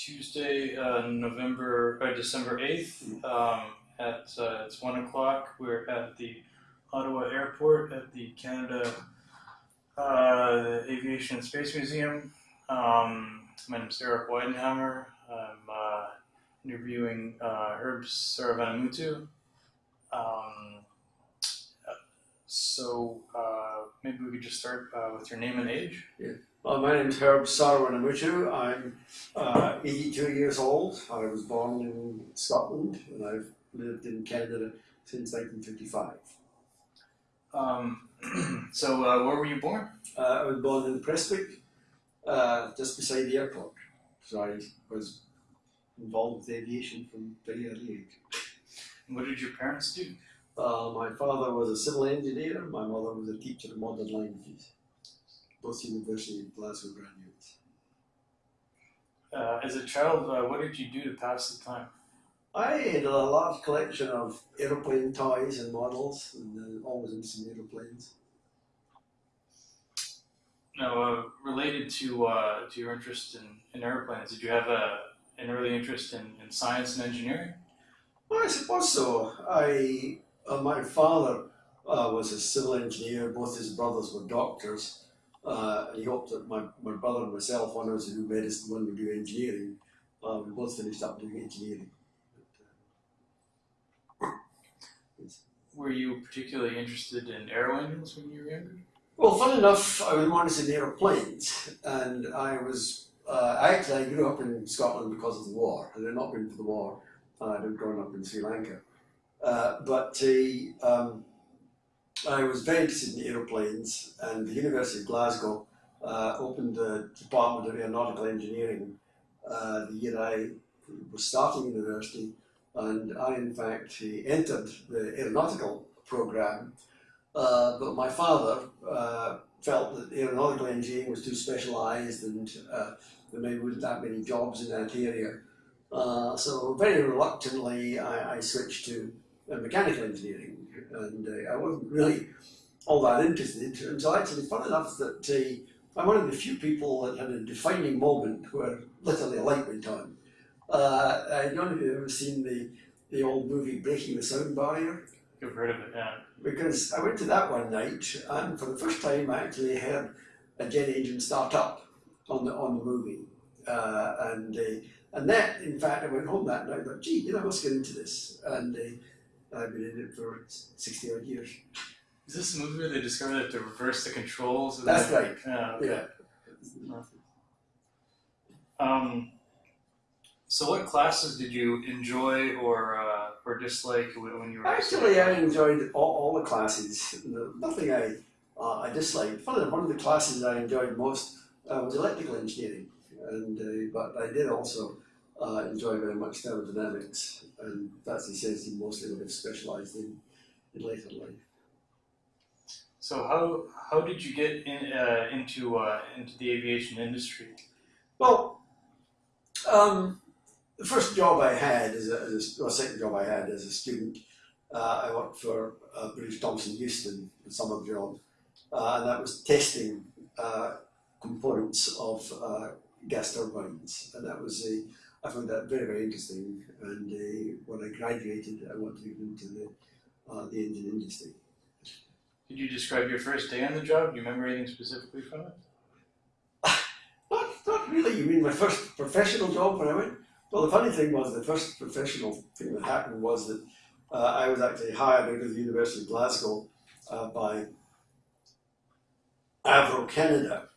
Tuesday, uh, November, uh, December 8th um, at uh, it's 1 o'clock. We're at the Ottawa Airport at the Canada uh, Aviation and Space Museum. Um, my name is Eric Weidenhammer. I'm uh, interviewing uh, Herb Saravanamuttoo. Um, so uh, maybe we could just start uh, with your name and age. Uh, my name is Herb Saravanamuttoo. I'm uh, 82 years old. I was born in Scotland and I've lived in Canada since 1955. Um, so uh, where were you born? Uh, I was born in Prestwick, uh, just beside the airport. So I was involved with aviation from very early age. And What did your parents do? Uh, my father was a civil engineer, my mother was a teacher of modern languages, both University of Glasgow graduates. Uh, as a child, uh, what did you do to pass the time? I had a large collection of aeroplane toys and models, and uh, always in some aeroplanes. Now, uh, related to uh, to your interest in, in airplanes, did you have a, an early interest in, in science and engineering? Well, I suppose so. I, uh, my father uh, was a civil engineer. Both his brothers were doctors. Uh, he hoped that my, my brother and myself, one us would do medicine, one would do engineering. Uh, we both finished up doing engineering. But, uh, Were you particularly interested in aero engines when you were younger? Well, fun enough, I was wanted in aeroplanes, and I was uh, actually I grew up in Scotland because of the war. Had it not been for the war, uh, I'd have grown up in Sri Lanka. Uh, but uh, um, I was very interested in aeroplanes, and the University of Glasgow uh, opened the Department of Aeronautical Engineering uh, the year I was starting university, and I in fact entered the aeronautical program. Uh, but my father uh, felt that aeronautical engineering was too specialised and uh, there maybe wasn't that many jobs in that area. Uh, so very reluctantly, I, I switched to uh, mechanical engineering, and uh, I wasn't really all that interested until actually, fun enough, that uh, I'm one of the few people that had a defining moment where literally a light went on. Uh, I don't know if you've ever seen the, the old movie Breaking the Sound Barrier You've heard of it, yeah. because I went to that one night, and for the first time, I actually heard a jet engine start up on the on the movie, uh, and uh, and that, in fact, I went home that night. thought, gee, you know, I must get into this, and uh, I've been in it for sixty odd years. Is this a movie where they discovered that to reverse the controls? That's then- right. Yeah. okay. Yeah. Um, so, what classes did you enjoy or uh, or dislike when you were Actually, I enjoyed all, all the classes. Nothing I uh, I disliked. Funny, enough, one of the classes I enjoyed most uh, was electrical engineering, and uh, but I did also uh, enjoy very much thermodynamics, and that's he mostly would have specialised in in later life. So, how how did you get in uh, into uh, into the aviation industry? Well, um, the first job I had as a, as a well, second job I had as a student, uh, I worked for uh, British Thomson Houston, a summer job, uh, and that was testing uh, components of uh, gas turbines, and that was a I found that very very interesting. And uh, when I graduated, I wanted to get into the uh, the engine industry. Could you describe your first day on the job? Do you remember anything specifically from it? Not, not really. You mean my first professional job when I went? Well, the funny thing was the first professional thing that happened was that uh, I was actually hired out of the University of Glasgow uh, by Avro Canada,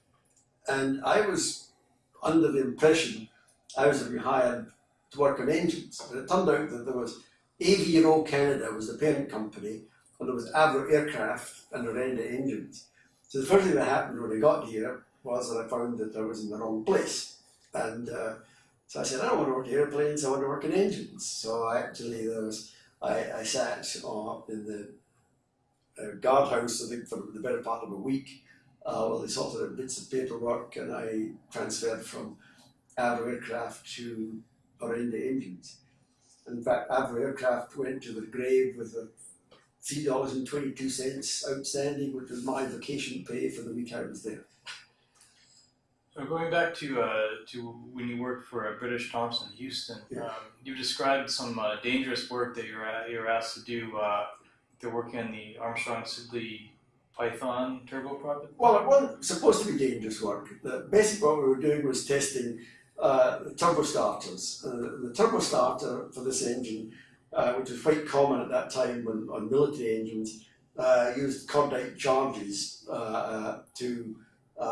and I was under the impression I was to be hired to work on engines, but it turned out that there was Avro Canada was the parent company, and there was Avro Aircraft and Orenda Engines. So the first thing that happened when I got here was that I found that I was in the wrong place. And uh, so I said, I don't want to work in airplanes, I want to work in engines. So I actually, there was, I, I sat up in the uh, guardhouse, I think, for the better part of a week uh, while they sorted out bits of paperwork and I transferred from Avro Aircraft to Orenda Engines. In fact, Avro Aircraft went to the grave with a $3.22 outstanding, which was my vacation pay for the week I was there. Uh, Going back to uh, to when you worked for uh, British Thomson Houston, Yeah. um, you described some uh, dangerous work that you were a- you were asked to do. Uh, they're working on the Armstrong Siddeley Python turboprop. Well, it wasn't supposed to be dangerous work. The, basically, what we were doing was testing uh, the turbo starters. Uh, the turbo starter for this engine, uh, which was quite common at that time on, on military engines, uh, used cordite charges uh, uh, to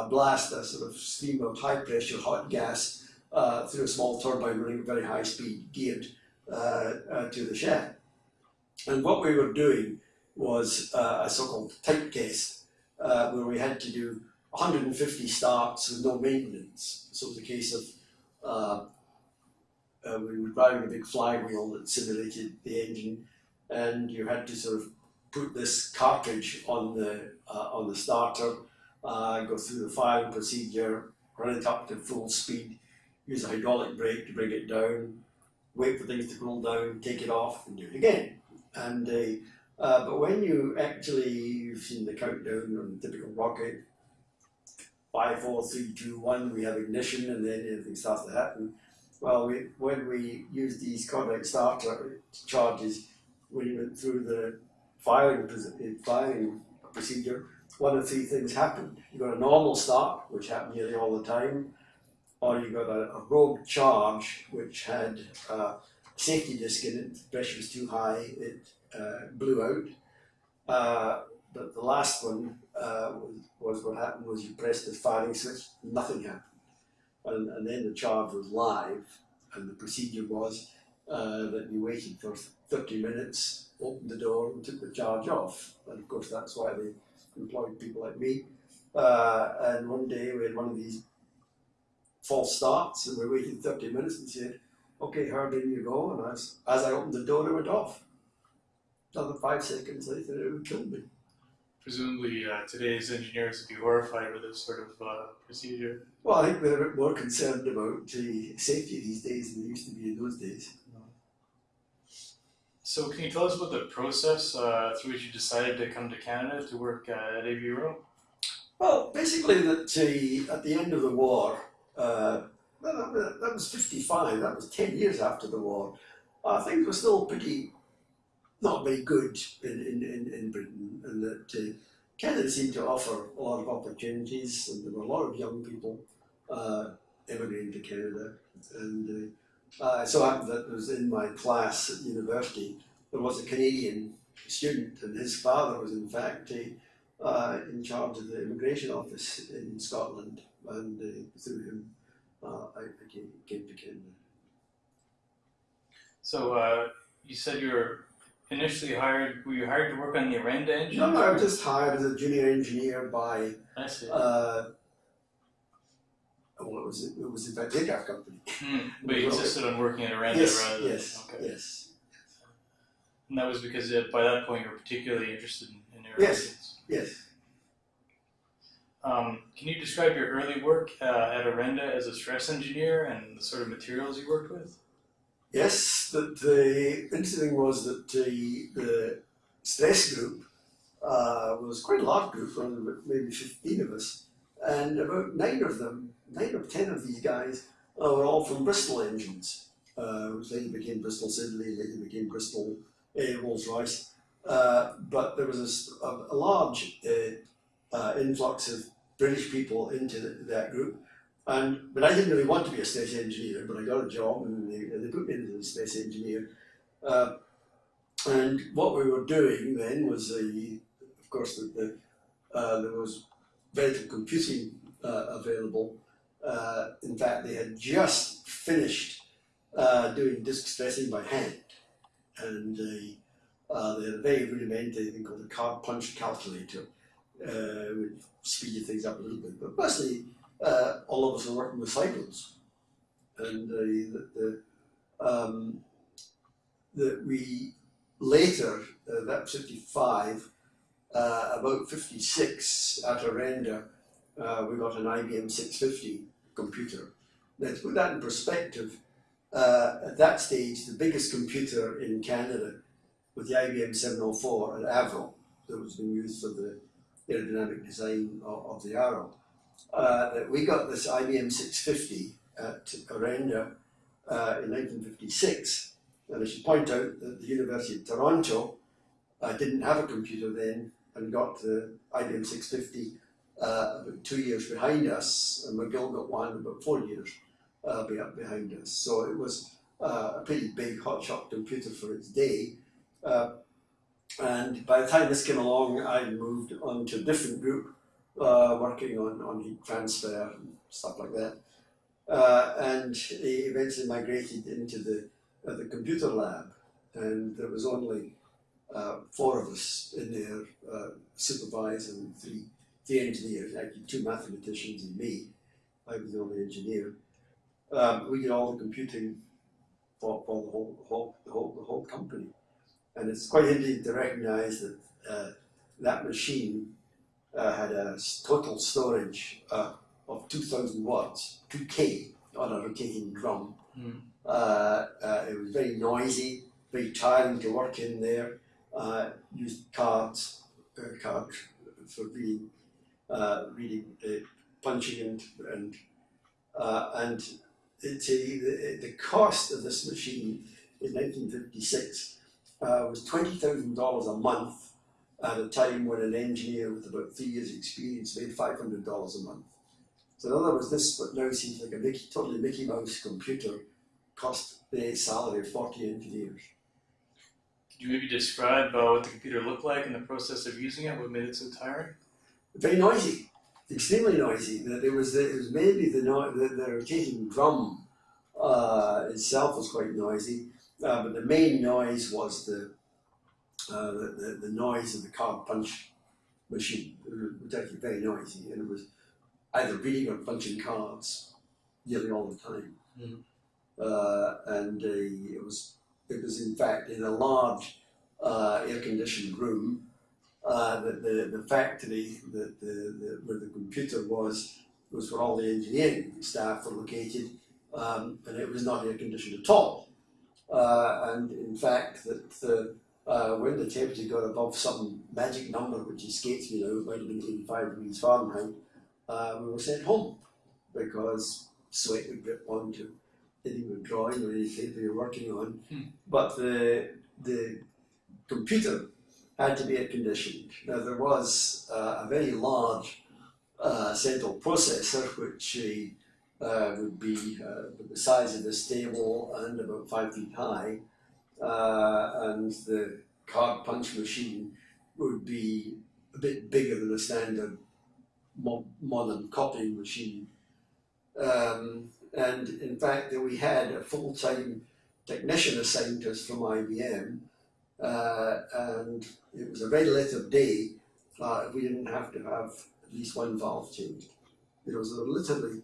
blast a sort of stream of high pressure hot gas through a small turbine running at very high speed, geared to the shaft. And what we were doing was a so-called type test where we had to do 150 starts with no maintenance. So it was a case of uh, uh, we were driving a big flywheel that simulated the engine, and you had to sort of put this cartridge on the uh, on the starter, uh, go through the firing procedure, run it up to full speed, use a hydraulic brake to bring it down, wait for things to cool down, take it off, and do it again. And uh, uh, but when you actually you've seen the countdown on a typical rocket, five, four, three, two, one, we have ignition, and then everything starts to happen. Well, we, when we use these cordite starter charges, when you went through the firing firing procedure, one of three things happened. You got a normal start, which happened nearly all the time, or you got a, a rogue charge, which had uh, safety disc in it. The pressure was too high; it uh, blew out. Uh, but the last one uh, was, what happened was you pressed the firing switch, nothing happened, and, and then the charge was live, and the procedure was uh, that you waited for 30 minutes, opened the door, and took the charge off. And of course, that's why they employed people like me. Uh, and one day we had one of these false starts, and we waited 30 minutes and said, "Okay, Herb, in you go." And as as I opened the door, it went off. Another five seconds later, it would kill me. Presumably, uh, today's engineers would be horrified with this sort of uh, procedure. Well, I think they're a bit more concerned about the safety these days than they used to be in those days. So, can you tell us about the process uh, through which you decided to come to Canada to work uh, at AVRO? Well, basically, that uh, at the end of the war, uh, that, was- that was 55, that was 10 years after the war, uh, things were still pretty not very good in, in, in, in Britain, and that uh, Canada seemed to offer a lot of opportunities, and there were a lot of young people uh, immigrating to Canada. And uh, so happened that was in my class at university, there was a Canadian student, and his father was, in fact, uh, in charge of the immigration office in Scotland, and uh, through him, uh, I, came, came to Canada. So, uh, you said you were initially hired. Were you hired to work on the Orenda engine? No, no, I was just hired as a junior engineer by, I see. uh, well, it was it was in fact the company. Hmm, But you insisted on working at Orenda yes, rather than yes, okay. yes, And that was because uh, by that point you were particularly interested in, in Yes. yes. Um, can you describe your early work uh, at Orenda as a stress engineer and the sort of materials you worked with? Yes, that the interesting thing was that the, the stress group uh, was quite a large group, maybe 15 of us, and about nine of them, nine or ten of these guys, uh, were all from Bristol engines, uh, which later became Bristol Siddeley, later became Bristol uh, Rolls Royce. Uh, but there was a large uh, uh, influx of British people into the, that group, and but I didn't really want to be a stress engineer, but I got a job and they, they put me into the stress engineer. Uh, and what we were doing then was, uh, of course, that the, uh, there was very little computing uh, available. Uh, in fact, they had just finished uh, doing disk stressing by hand, and uh, they had a very rudimentary thing called a card punch calculator, which speeded things up a little bit. But mostly, uh, all of us are working with cycles, and uh, the, the, um, that we later, uh, that was 55, uh, about 56 at Orenda, uh, we got an IBM 650 computer. Now, to put that in perspective, uh, at that stage, the biggest computer in Canada was the IBM 704 at Avro that was being used for the aerodynamic design of, of the Arrow. Uh, that we got this IBM 650 at Orenda uh, in 1956. And I should point out that the University of Toronto uh, didn't have a computer then and got the IBM 650 uh, about two years behind us, and McGill got one about four years uh, behind us. So it was uh, a pretty big hotshot computer for its day. Uh, and by the time this came along, I moved on to a different group, uh, working on, on heat transfer and stuff like that. Uh, and he eventually migrated into the, uh, the computer lab, and there was only uh, four of us in there, uh, supervising three, three engineers, actually two mathematicians and me. I was the only engineer. Um, we did all the computing for, for the whole, whole, the whole, the whole company. And it's quite interesting to recognize that uh, that machine uh, had a total storage uh, of 2,000 words, 2K on a rotating drum. Uh, it was very noisy, very tiring to work in there. Uh, used cards, uh, cards for reading, uh, reading, uh, punching and and uh, and it's a, the, the cost of this machine in 1956 uh, was twenty thousand dollars a month at a time when an engineer with about three years' experience made five hundred dollars a month. So in other words, this what now seems like a Mickey, totally Mickey Mouse computer cost the salary of forty engineers. Could you maybe describe uh, what the computer looked like in the process of using it? What made it so tiring? Very noisy, extremely noisy. It was the, it was mainly the, no, the the rotating drum uh, itself was quite noisy, uh, but the main noise was the, uh, the, the the noise of the card punch machine. It was actually very noisy, and it was either reading or punching cards nearly all the time. Mhm. Uh, and uh, it was it was in fact in a large uh, air conditioned room uh, that the, the factory that the, the, where the computer was was where all the engineering staff were located, um, and it was not air conditioned at all. Uh, and in fact, that the, uh, when the temperature got above some magic number, which escapes me now, it might have been 85 degrees Fahrenheit, uh, we were sent home because sweat would drip onto anything you're drawing or anything paper you're working on. Hmm. But the the computer had to be air conditioned. Now there was uh, a very large uh, central processor which uh, would be uh, the size of this table and about five feet high, uh, and the card punch machine would be a bit bigger than a standard mo- modern copying machine. Um, and in fact, we had a full-time technician assigned to us from IBM, uh, and it was a red letter day uh, we didn't have to have at least one valve changed. It was literally,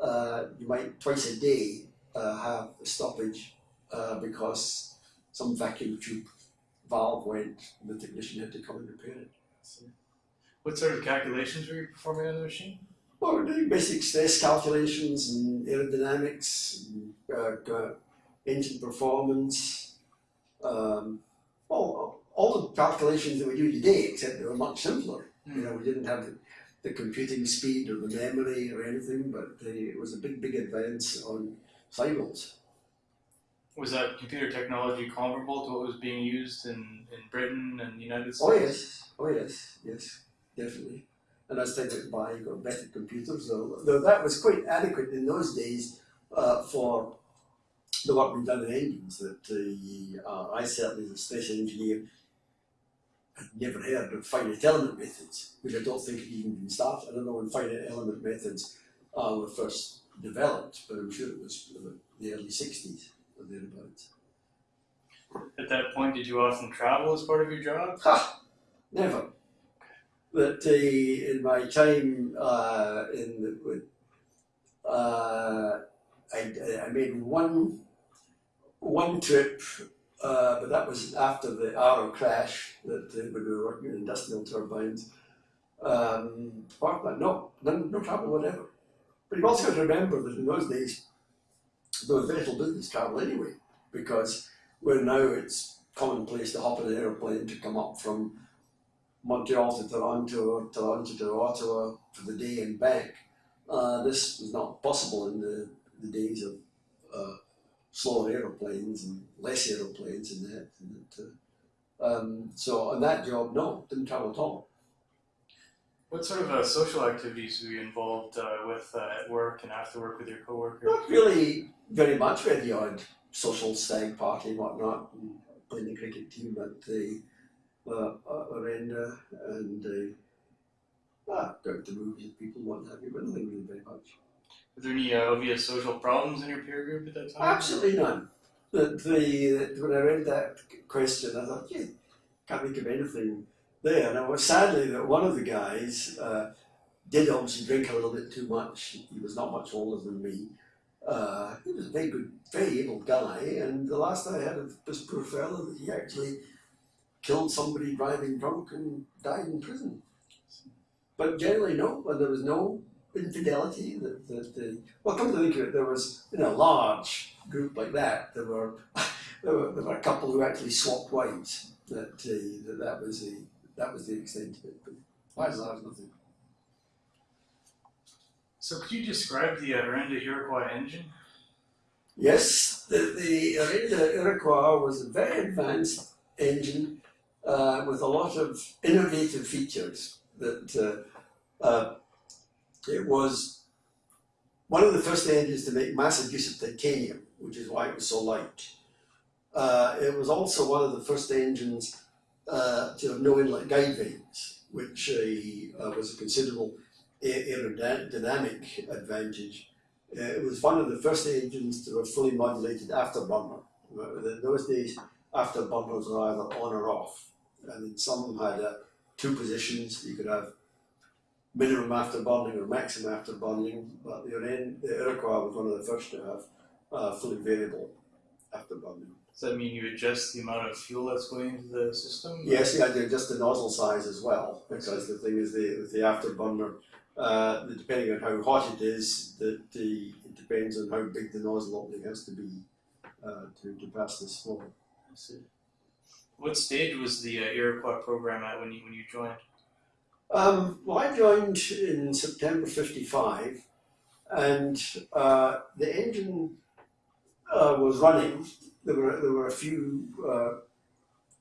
uh, you might twice a day uh, have a stoppage uh, because some vacuum tube valve went, and the technician had to come and repair it. What sort of calculations were you performing on the machine? Well, we're doing basic stress calculations and aerodynamics, and, uh, uh, engine performance, um, all, all the calculations that we do today, except they were much simpler. You know, we didn't have the, the computing speed or the memory or anything, but the, it was a big, big advance on cycles. Was that computer technology comparable to what was being used in, in Britain and the United States? Oh yes, oh yes, yes, definitely. And as went by, you better computers. Though, though that was quite adequate in those days uh, for the work we've done in engines. That uh, uh, I certainly, as a special engineer, had never heard of finite element methods, which I don't think had even been started. I don't know when finite element methods uh, were first developed, but I'm sure it was the early '60s or thereabouts. At that point, did you often travel as part of your job? Ha! Never. But uh, in my time uh, in the, uh, I, I made one one trip, uh, but that was after the Arrow crash that uh, we were working in industrial turbines. Um, apart from that, no, no, no travel whatever. But you've also got to remember that in those days there was very little business travel anyway, because where now it's commonplace to hop in an aeroplane to come up from Montreal to Toronto or Toronto to Ottawa for the day and back. Uh, this was not possible in the, the days of uh, slower aeroplanes and less aeroplanes and that. And that uh, um, so on that job, no, didn't travel at all. What sort of uh, social activities were you involved uh, with uh, at work and after work with your coworkers? Not really very much. We had the odd social stag party and whatnot, and playing the cricket team at the uh, uh, and uh, ah, go to movies with people, have you, but nothing really very much. Were there any uh, obvious social problems in your peer group at that time? Absolutely none. The, the, when I read that question, I thought, gee, can't think of anything there. Now, sadly, that one of the guys uh, did obviously drink a little bit too much. He was not much older than me. Uh, he was a very good, very able guy, and the last I heard of this poor fellow that he actually killed somebody driving drunk and died in prison. But generally, no, and there was no infidelity. That, that the well, come to think of it, there was in a large group like that. There were there were, there were a couple who actually swapped wives. That uh, that, that was the that was the extent of it. But by and large, nothing. So could you describe the Orenda Iroquois engine? Yes, the, the Orenda Iroquois was a very advanced engine uh, with a lot of innovative features. That uh, uh, it was one of the first engines to make massive use of titanium, which is why it was so light. Uh, it was also one of the first engines uh, to have no inlet guide vanes, which uh, was a considerable aerodynamic advantage. Uh, it was one of the first engines to have fully modulated afterburner. In those days, afterburners were either on or off, and some had uh, two positions. You could have minimum afterburning or maximum afterburning, but the, the Iroquois was one of the first to have uh, fully variable afterburning. Does that mean you adjust the amount of fuel that's going into the system? Yes, yeah, do adjust the nozzle size as well, because the thing is the the afterburner, uh, depending on how hot it is, that the it depends on how big the nozzle opening has to be uh, to, to pass this flow. I see. What stage was the uh, Iroquois program at when you when you joined? Um, well, I joined in September '55, and uh, the engine uh, was running there were there were a few, uh,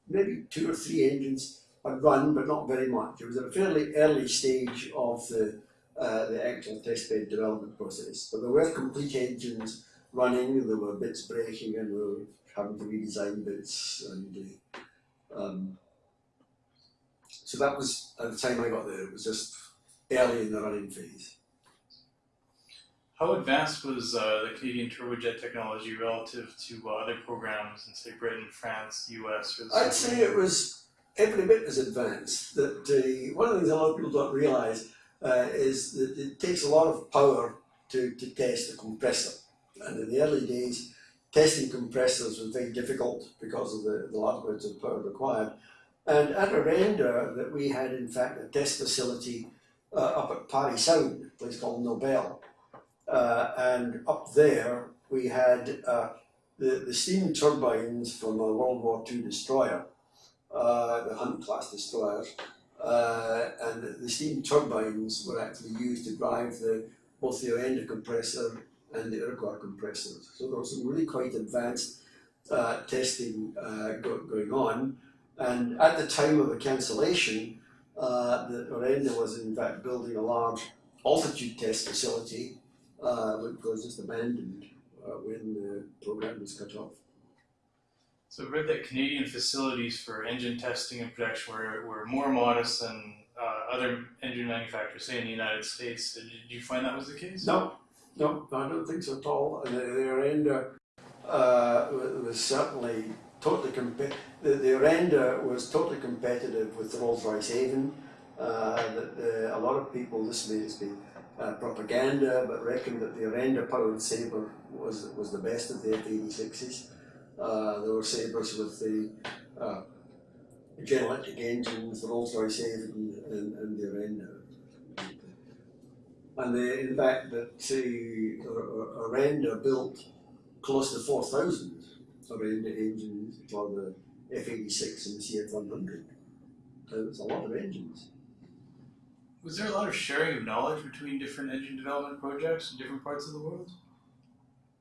maybe two or three engines had run, but not very much. It was at a fairly early stage of the uh, the actual testbed development process. But there were complete engines running. There were bits breaking, and we were having to redesign bits. And uh, um, so that was at the time I got there. It was just early in the running phase. How advanced was uh, the Canadian turbojet technology relative to uh, other programs in, say, Britain, France, the US? I'd say it was every bit as advanced. That uh, one of the things a lot of people don't realise uh, is that it takes a lot of power to, to test a compressor. And in the early days, testing compressors was very difficult because of the, the large amounts of power required. And at Orenda, that we had in fact a test facility uh, up at Parry Sound, a place called Nobel, uh, and up there we had uh, the, the steam turbines from a World War II destroyer, uh, the Hunt class destroyers, uh, and the, steam turbines were actually used to drive the, both the Orenda compressor and the Iroquois compressor. So there was some really quite advanced uh, testing uh, go, going on. And at the time of the cancellation, the Orenda was in fact building a large altitude test facility uh, was just abandoned uh, when the program was cut off. So I read that Canadian facilities for engine testing and production were, were more modest than uh, other engine manufacturers, say in the United States. Did you find that was the case? No, no, I don't think so at all. The, the Orenda uh, was certainly totally comp- the, the Orenda was totally competitive with the Rolls-Royce Avon. Uh, the, a lot of people, this may be uh, propaganda, but reckon that the Orenda powered Sabre was, was the best of the F-86s. Uh, there were Sabres with the uh, General Electric engines, the Rolls-Royce Avon and, and the Orenda. And the, in fact, that the Orenda built close to 4,000 Orenda engines for the F-86 and the CF-100. So it's a lot of engines Was there a lot of sharing of knowledge between different engine development projects in different parts of the world?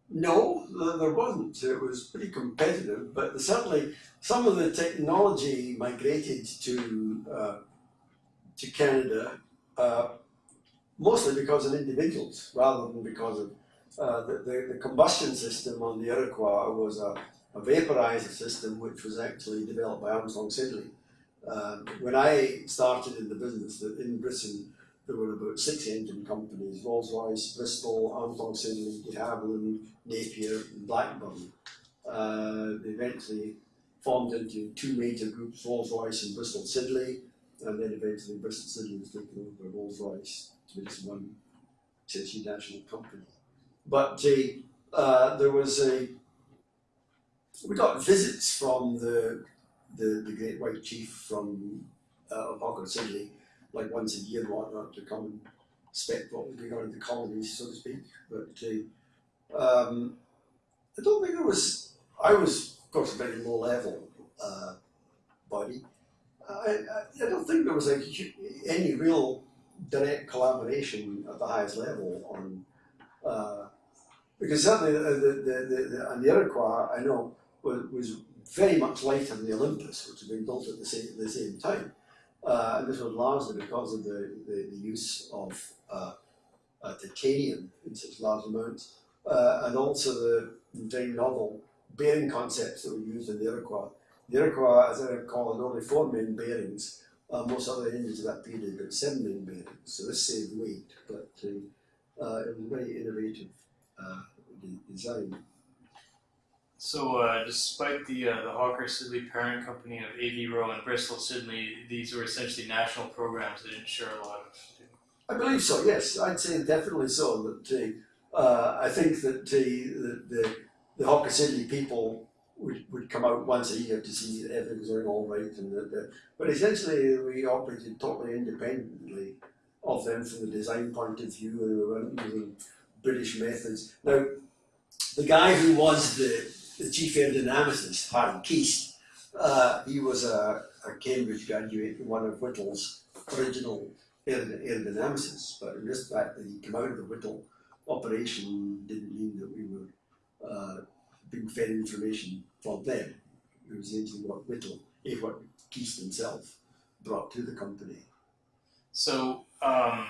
No, there, wasn't. It was pretty competitive, but certainly some of the technology migrated to uh, to Canada, uh, mostly because of individuals rather than because of uh, the, the, the combustion system on the Iroquois was a, a vaporizer system which was actually developed by Armstrong Siddeley. Um, when I started in the business in Britain, there were about six engine companies, Rolls-Royce, Bristol, Armstrong Siddeley, de Havilland, Napier and Blackburn. Uh, they eventually formed into two major groups, Rolls-Royce and Bristol Siddeley, and then eventually Bristol Siddeley was taken over by Rolls-Royce to just one essentially national company. But uh, there was a, we got visits from the, the, the Great White Chief from uh, Hawker Siddeley, like once a year and whatnot, to come and inspect what was going on in the colonies, so to speak. But uh, um, I don't think there was, I was, of course, a very low level uh, body. I, I, I don't think there was a, any real direct collaboration at the highest level on uh, because certainly the, the, the, the, and the Iroquois I know was, was very much lighter than the Olympus, which had been built at the same, the same time. Uh, this was largely because of the, the, the use of uh, uh, titanium in such large amounts, uh, and also the very novel bearing concepts that were used in the Iroquois. The Iroquois, as I recall, had only four main bearings, uh, most other engines of that period had seven main bearings, so this saved weight, but uh, it was a very innovative design. So, uh, despite the uh, the Hawker Siddeley parent company of Avro and Bristol Siddeley, these were essentially national programs that didn't share a lot of. I believe so. Yes, I'd say definitely so. That uh, I think that the the, the Hawker Siddeley people would, would come out once a year to see that everything was going all right, and that, that, but essentially we operated totally independently of them from the design point of view, and we weren't using British methods. Now, the guy who was the, the chief aerodynamicist, Harry Keast, uh, he was a, a, Cambridge graduate, one of Whittle's original aerodynamicists, but in this fact that he came out of the Whittle operation didn't mean that we were uh, being fed information from them. It was essentially what Whittle, if what Keast himself brought to the company. So, um,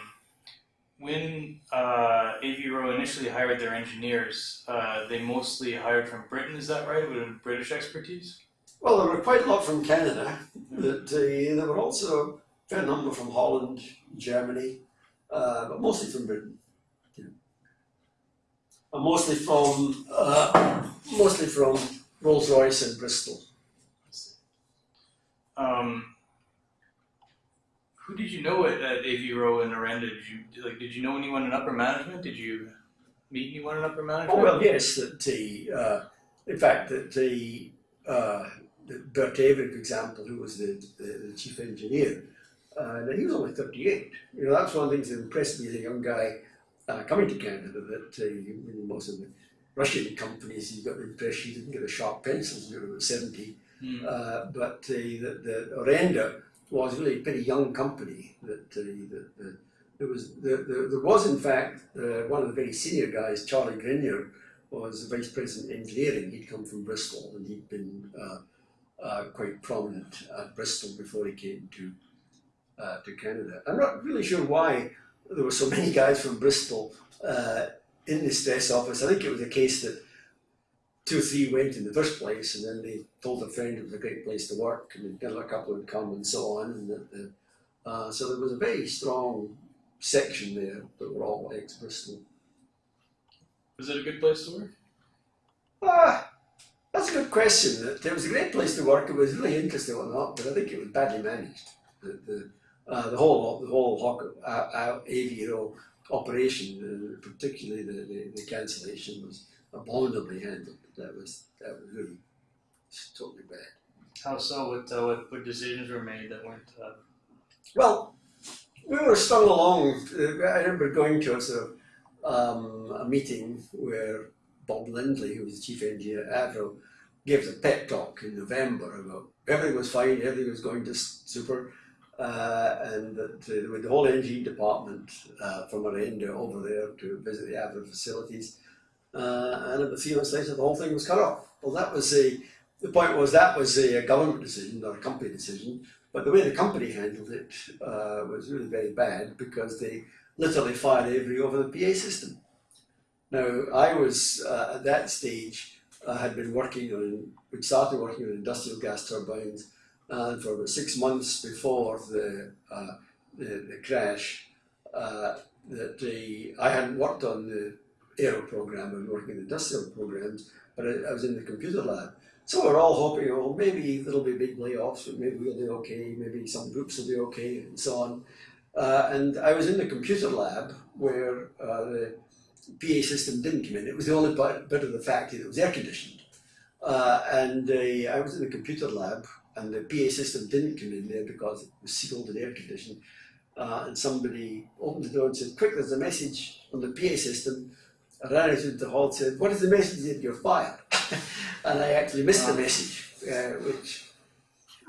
when uh, Avro initially hired their engineers, uh, they mostly hired from Britain, is that right? With British expertise? Well, there were quite a lot from Canada, but uh, there were also a fair number from Holland, Germany, uh, but mostly from Britain. Yeah. And mostly from, uh, mostly from Rolls-Royce and Bristol. Um, who did you know at, at Avro and Orenda? Did you like? Did you know anyone in upper management? Did you meet anyone in upper management? Oh well, yes. That the uh, in fact that the, uh, Bert Avon, for example, who was the, the, the chief engineer, uh, he was only thirty eight. You know that's one of the things that impressed me as a young guy uh, coming to Canada. That uh, most of the Russian companies, you got the impression you didn't get a sharp pencil until you were seventy. Mm. Uh, but the, the Orenda was really a pretty young company. That, uh, that, that there was there, there, there, was in fact uh, one of the very senior guys, Charlie Grinyer, was the vice president of engineering. He'd come from Bristol and he'd been uh, uh, quite prominent at Bristol before he came to uh, to Canada. I'm not really sure why there were so many guys from Bristol uh, in the stress office. I think it was a case that two or three went in the first place, and then they told a friend it was a great place to work, and then a couple would come and so on. And that, the, uh, so there was a very strong section there that were all ex Bristol. Was it a good place to work? Ah, that's a good question. It was a great place to work. It was really interesting or not, but I think it was badly managed. The, the, uh, the whole the whole Hawk, uh, uh, Avro operation, uh, particularly the, the, the cancellation, was abominably handled. That was that was really totally bad. How so? What uh, what, what decisions were made that weren't? Uh... Well, we were strung along. Uh, I remember going to a sort of um, a meeting where Bob Lindley, who was the chief engineer at Avro, gave a pep talk in November about everything was fine, everything was going to super. uh, and that uh, with the whole engineering department uh, from Orenda over there to visit the Avro facilities. Uh, and about three months later, the whole thing was cut off. Well, that was a, the point was that was a, government decision, not a company decision. But the way the company handled it uh, was really very bad because they literally fired every over the PA system. Now, I was uh, at that stage, I had been working on, we started working on industrial gas turbines, and for about six months before the, uh, the, the, crash, uh, that the, I hadn't worked on the aero program, I was working in industrial programs, but I, I was in the computer lab. So we're all hoping, oh, maybe there'll be big layoffs, but maybe we'll do okay, maybe some groups will be okay, and so on. Uh, and I was in the computer lab where uh, the PA system didn't come in. It was the only bit of the factory that was air conditioned. Uh, and I was in the computer lab, and the PA system didn't come in there because it was sealed and air conditioned. Uh, and somebody opened the door and said, "Quick! There's a message on the PA system." I ran into the hall and said, "What is the message that you're fired?" and I actually missed the message, uh, which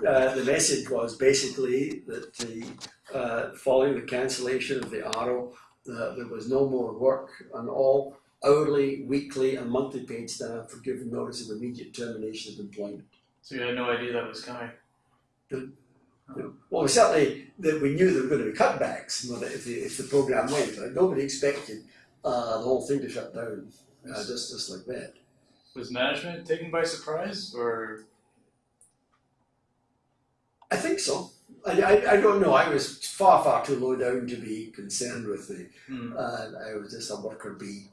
uh, the message was basically that the uh, following the cancellation of the Arrow, uh, there was no more work and all hourly, weekly and monthly paid staff were given notice of immediate termination of employment. So you had no idea that was coming? Well, certainly that we knew there were going to be cutbacks if the, if the program went. Nobody expected uh, the whole thing to shut down uh, just, just like that. Was management taken by surprise or? I think so. I, I, I, don't know. I was far, far too low down to be concerned with the. Mm. Uh, I was just a worker bee.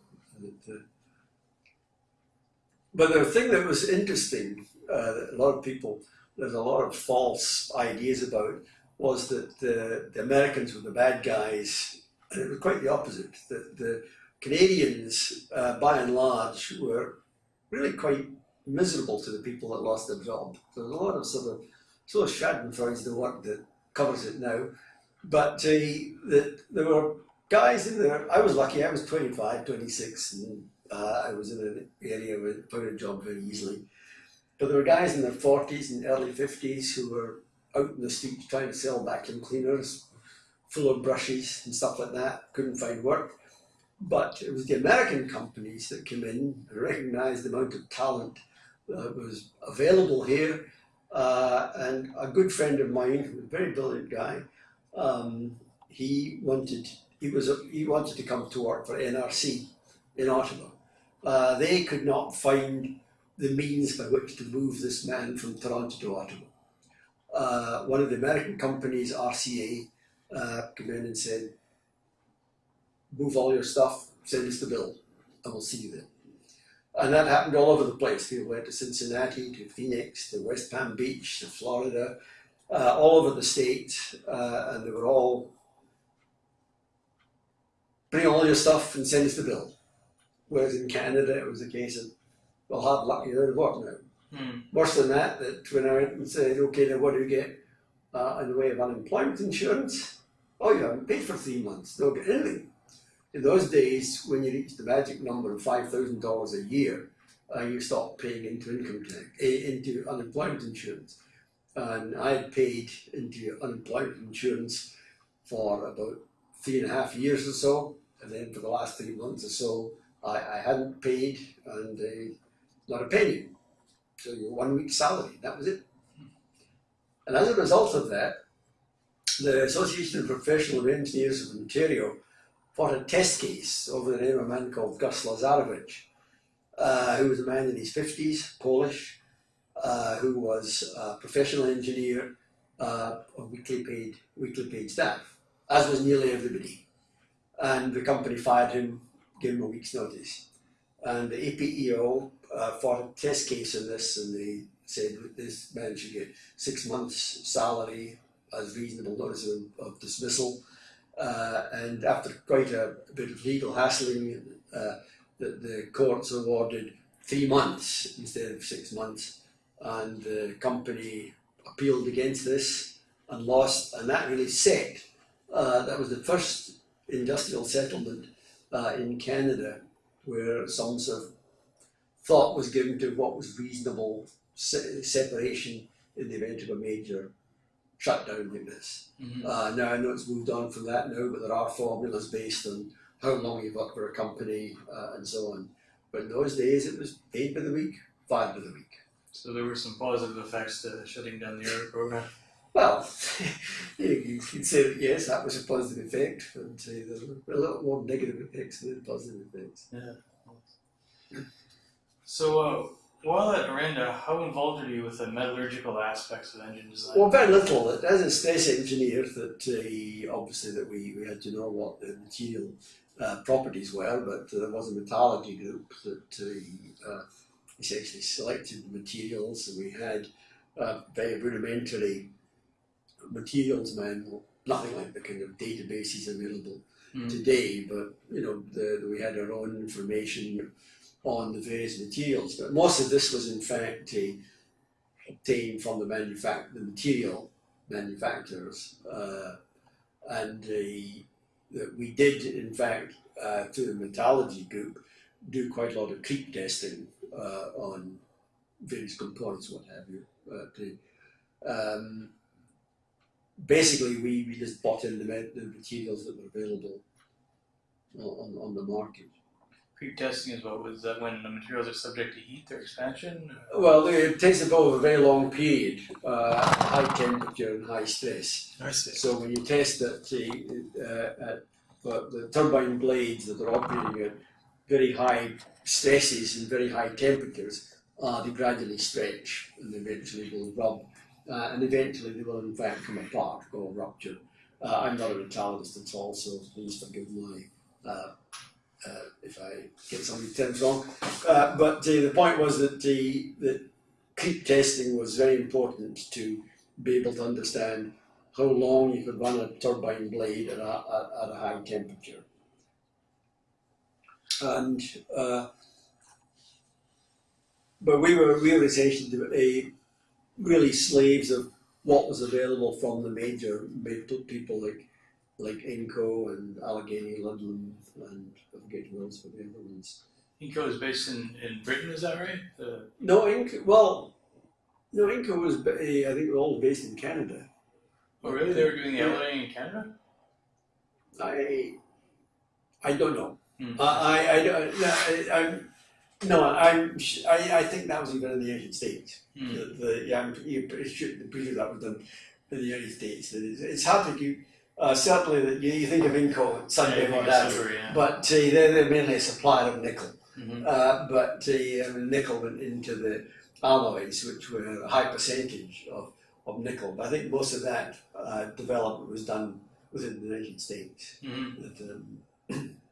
But the thing that was interesting, uh, a lot of people, there's a lot of false ideas about, was that the, the Americans were the bad guys, and it was quite the opposite. That the Canadians, uh, by and large, were really quite miserable to the people that lost their job. So there's a lot of sort of sort of Schadenfreude's the work that covers it now. But uh, the, there were guys in there. I was lucky. I was 25, 26, and uh, I was in an area where I found a job very easily. But there were guys in their 40s and early 50s who were out in the streets trying to sell vacuum cleaners, full of brushes and stuff like that. Couldn't find work. But it was the American companies that came in and recognized the amount of talent that was available here. Uh, and a good friend of mine, a very brilliant guy, um, he wanted he was he wanted to come to work for NRC in Ottawa. Uh, they could not find the means by which to move this man from Toronto to Ottawa. Uh, one of the American companies, RCA, uh, came in and said, move all your stuff, send us the bill, and we'll see you there. And that happened all over the place. People went to Cincinnati, to Phoenix, to West Palm Beach, to Florida, uh, all over the state, uh, and they were all bring all your stuff and send us the bill. Whereas in Canada, it was a case of, well, hard luck, you're out of work now. Hmm. Worse than that, that when I went and said, okay, now what do you get uh, in the way of unemployment insurance? Oh, you haven't paid for three months, don't get anything. In those days, when you reached the magic number of $5,000 a year, uh, you stopped paying into income tax, eh, into unemployment insurance. And I had paid into unemployment insurance for about three and a half years or so. And then for the last three months or so, I, I hadn't paid and uh, not a penny. So your one week's salary, that was it. And as a result of that, the Association of Professional Engineers of Ontario fought a test case over the name of a man called Gus Lazarowicz, uh, who was a man in his 50s, Polish, uh, who was a professional engineer uh, of weekly paid, weekly paid staff, as was nearly everybody. And the company fired him, gave him a week's notice. And the APEO uh, fought a test case on this and they said this man should get six months salary as reasonable notice of, of dismissal uh, and after quite a, bit of legal hassling, uh, the, the courts awarded three months instead of six months, and the company appealed against this and lost, and that really set. Uh, that was the first industrial settlement uh, in Canada where some sort of thought was given to what was reasonable se separation in the event of a major shut down like this. Mhm. Uh, now I know it's moved on from that now, but there are formulas based on how long you've worked for a company uh, and so on. But in those days, it was paid by the week, five by the week. So there were some positive effects to shutting down the air program. Well, you, you could say that yes, that was a positive effect, but uh, there were a lot more negative effects than positive effects. Yeah. So uh, while at Orenda, how involved are you with the metallurgical aspects of engine design? Well, very little. As a stress engineer, that uh, obviously that we, we had to know what the material uh, properties were, but there was a metallurgy group that uh, essentially selected the materials. And we had a very rudimentary materials manual, nothing like the kind of databases available Mm. today, but you know, the, we had our own information on the various materials. But most of this was in fact uh, obtained from the the material manufacturers, uh, and we did in fact uh, through the metallurgy group do quite a lot of creep testing uh, on various components, what have you. Uh, um, basically, we, we just bought in the, the materials that were available on, on the market. Creep testing is what was that when the materials are subject to heat or expansion? Well, it takes about a very long period, uh, high temperature and high stress. I see. So when you test that uh, at the, the turbine blades that are operating at very high stresses and very high temperatures, uh, they gradually stretch and eventually will rub, uh, and eventually they will in fact come apart or rupture. Uh, I'm not a metallurgist at all, so please forgive my uh, if I get some of the terms wrong. Uh, but the point was that the that creep testing was very important to be able to understand how long you could run a turbine blade at a, at, at a high temperature. And uh, but we were we were essentially a, really slaves of what was available from the major people like like Inco and Allegheny Ludlum and I forget who else were the other ones. Inco is based in, in Britain, is that right? The, No, Inco. Well, no, Inco was ba- I think they were all based in Canada. oh, really? They were doing the LA in Canada? I I don't know. Hmm. I I, I I, I'm no. I'm. sh- I, I think that was even in the United States. Hmm. The, the yeah, I'm pretty sure that was done in the United States. It's, it's hard to keep. Uh, certainly, that you, you think of Inco, Sunday Yeah, yeah, yeah, yeah. but uh, they're, they're mainly a supplier of nickel. Mhm. Uh, but uh, nickel went into the alloys, which were a high percentage of, of nickel. But I think most of that uh, development was done within the United States. That, um,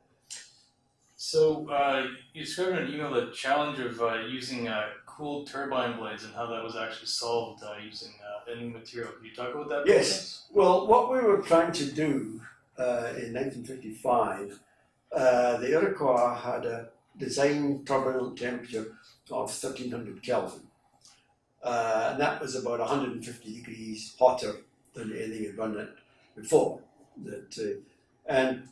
So uh, you described in an email the challenge of uh, using uh, cooled turbine blades and how that was actually solved uh, using uh, a material. Can you talk about that? Yes. well, what we were trying to do uh, in 1955, uh, the Iroquois had a design turbine temperature of 1300 Kelvin. Uh, and that was about 150 degrees hotter than anything had run it before. That, uh, and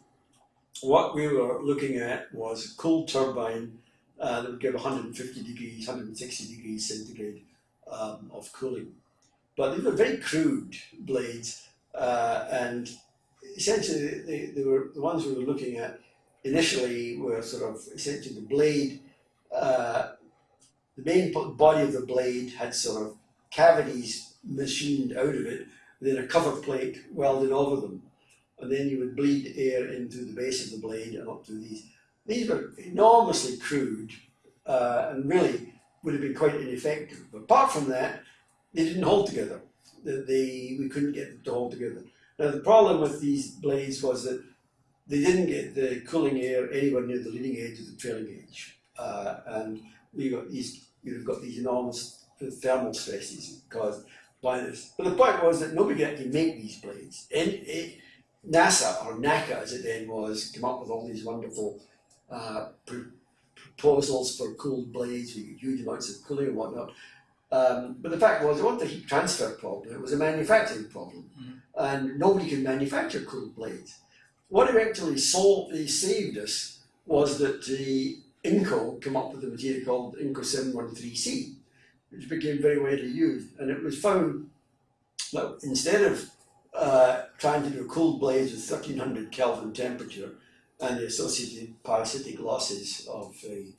what we were looking at was a cool turbine uh, that would give 150 degrees, 160 degrees centigrade um, of cooling. But these were very crude blades, uh, and essentially they, they were the ones we were looking at initially were sort of essentially the blade. Uh, the main body of the blade had sort of cavities machined out of it, then a cover plate welded over them, and then you would bleed air into the base of the blade and up to these. These were enormously crude uh, and really would have been quite ineffective. But apart from that, they didn't hold together. They, we couldn't get them to hold together. Now, the problem with these blades was that they didn't get the cooling air anywhere near the leading edge of the trailing edge. Uh, and we got these, you've got these enormous thermal stresses caused by this. But the point was that nobody could actually make these blades. And it, NASA, or NACA as it then was, came up with all these wonderful uh, pr- proposals for cooled blades, get huge amounts of cooling and whatnot. Um, but the fact was, it wasn't a heat transfer problem, it was a manufacturing problem. Mhm. And nobody could manufacture cool blades. What eventually solved, they saved us was that the Inco came up with a material called Inco 713C, which became very widely used. And it was found that instead of uh, trying to do cooled blades with 1300 Kelvin temperature and the associated parasitic losses of the,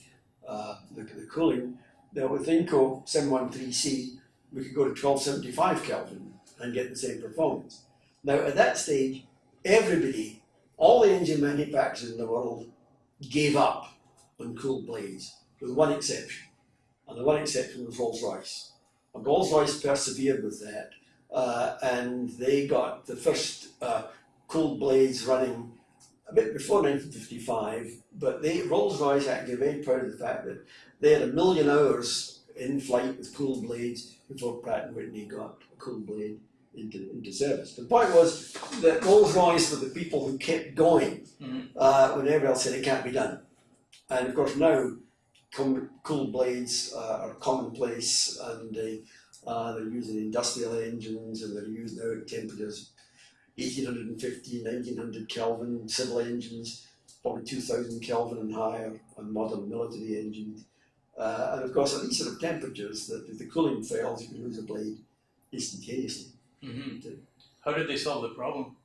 uh, the, the cooling, now with Inco 713C, we could go to 1275 Kelvin and get the same performance. Now, at that stage, everybody, all the engine manufacturers in the world, gave up on cooled blades, with one exception. And the one exception was Rolls Royce. And Rolls Royce persevered with that, uh, and they got the first uh, cooled blades running a bit before 1955. But they, Rolls Royce actually very proud of the fact that they had a million hours in flight with cooled blades before Pratt and Whitney got a cooled blade into, into service. The point was that Rolls Royce were the people who kept going Mhm. uh, when everyone else said it can't be done. And of course now com- cooled blades uh, are commonplace and they, uh, they're used in industrial engines and they're used now at temperatures 1850, 1900 Kelvin, civil engines, probably 2000 Kelvin and higher on modern military engines. Uh, and of course at these sort of temperatures, that if the cooling fails, you can lose a blade instantaneously. hmm How did they solve the problem?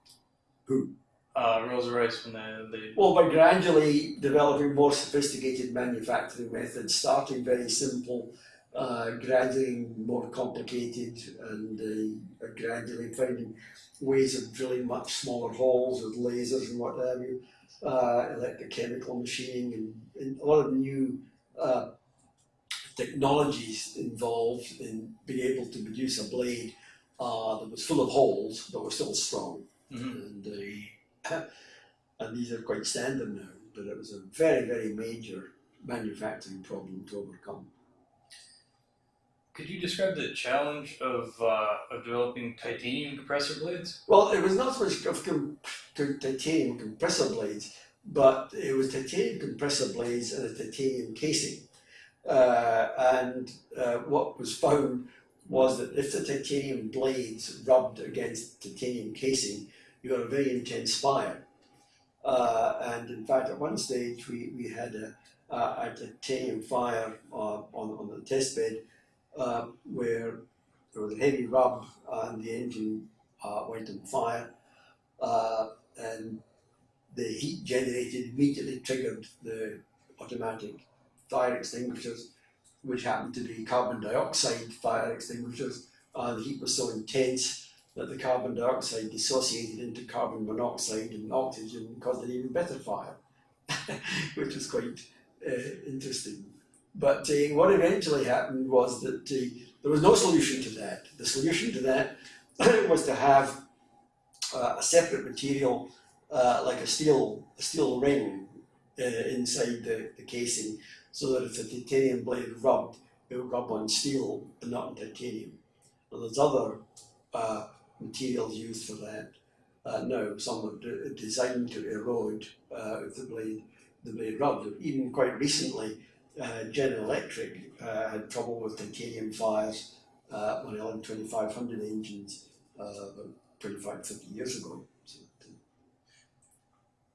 Who? Uh, Rolls Royce when they, they Well, by gradually developing more sophisticated manufacturing methods, starting very simple, uh, gradually more complicated, and uh, gradually finding ways of drilling much smaller holes with lasers and what have you, uh, electrochemical machining, and, and a lot of new uh, technologies involved in being able to produce a blade uh, that was full of holes but was still strong. Mhm. And uh, and these are quite standard now, but it was a very, very major manufacturing problem to overcome. Could you describe the challenge of uh, of developing titanium compressor blades? Well, it was not so much of com- titanium compressor blades, but it was titanium compressor blades and a titanium casing. Uh, and uh, what was found was that if the titanium blades rubbed against titanium casing, you got a very intense fire. Uh, and in fact, at one stage, we, we had a, a, a titanium fire uh, on, on the test bed uh, where there was a heavy rub and the engine uh, went on fire. Uh, and the heat generated immediately triggered the automatic fire extinguishers, which happened to be carbon dioxide fire extinguishers. And the heat was so intense that the carbon dioxide dissociated into carbon monoxide and oxygen caused an even better fire, which was quite uh, interesting. But uh, what eventually happened was that uh, there was no solution to that. The solution to that was to have uh, a separate material, uh, like a steel, a steel ring uh, inside the, the casing, so that if the titanium blade rubbed, it would rub on steel and not on titanium. And there's other uh, materials used for that. Uh, no, some are de- designed to erode if the blade the blade rubbed. Even quite recently, uh, General Electric uh, had trouble with titanium fires uh, on LM 2500 engines uh, 25, 50 years ago. So,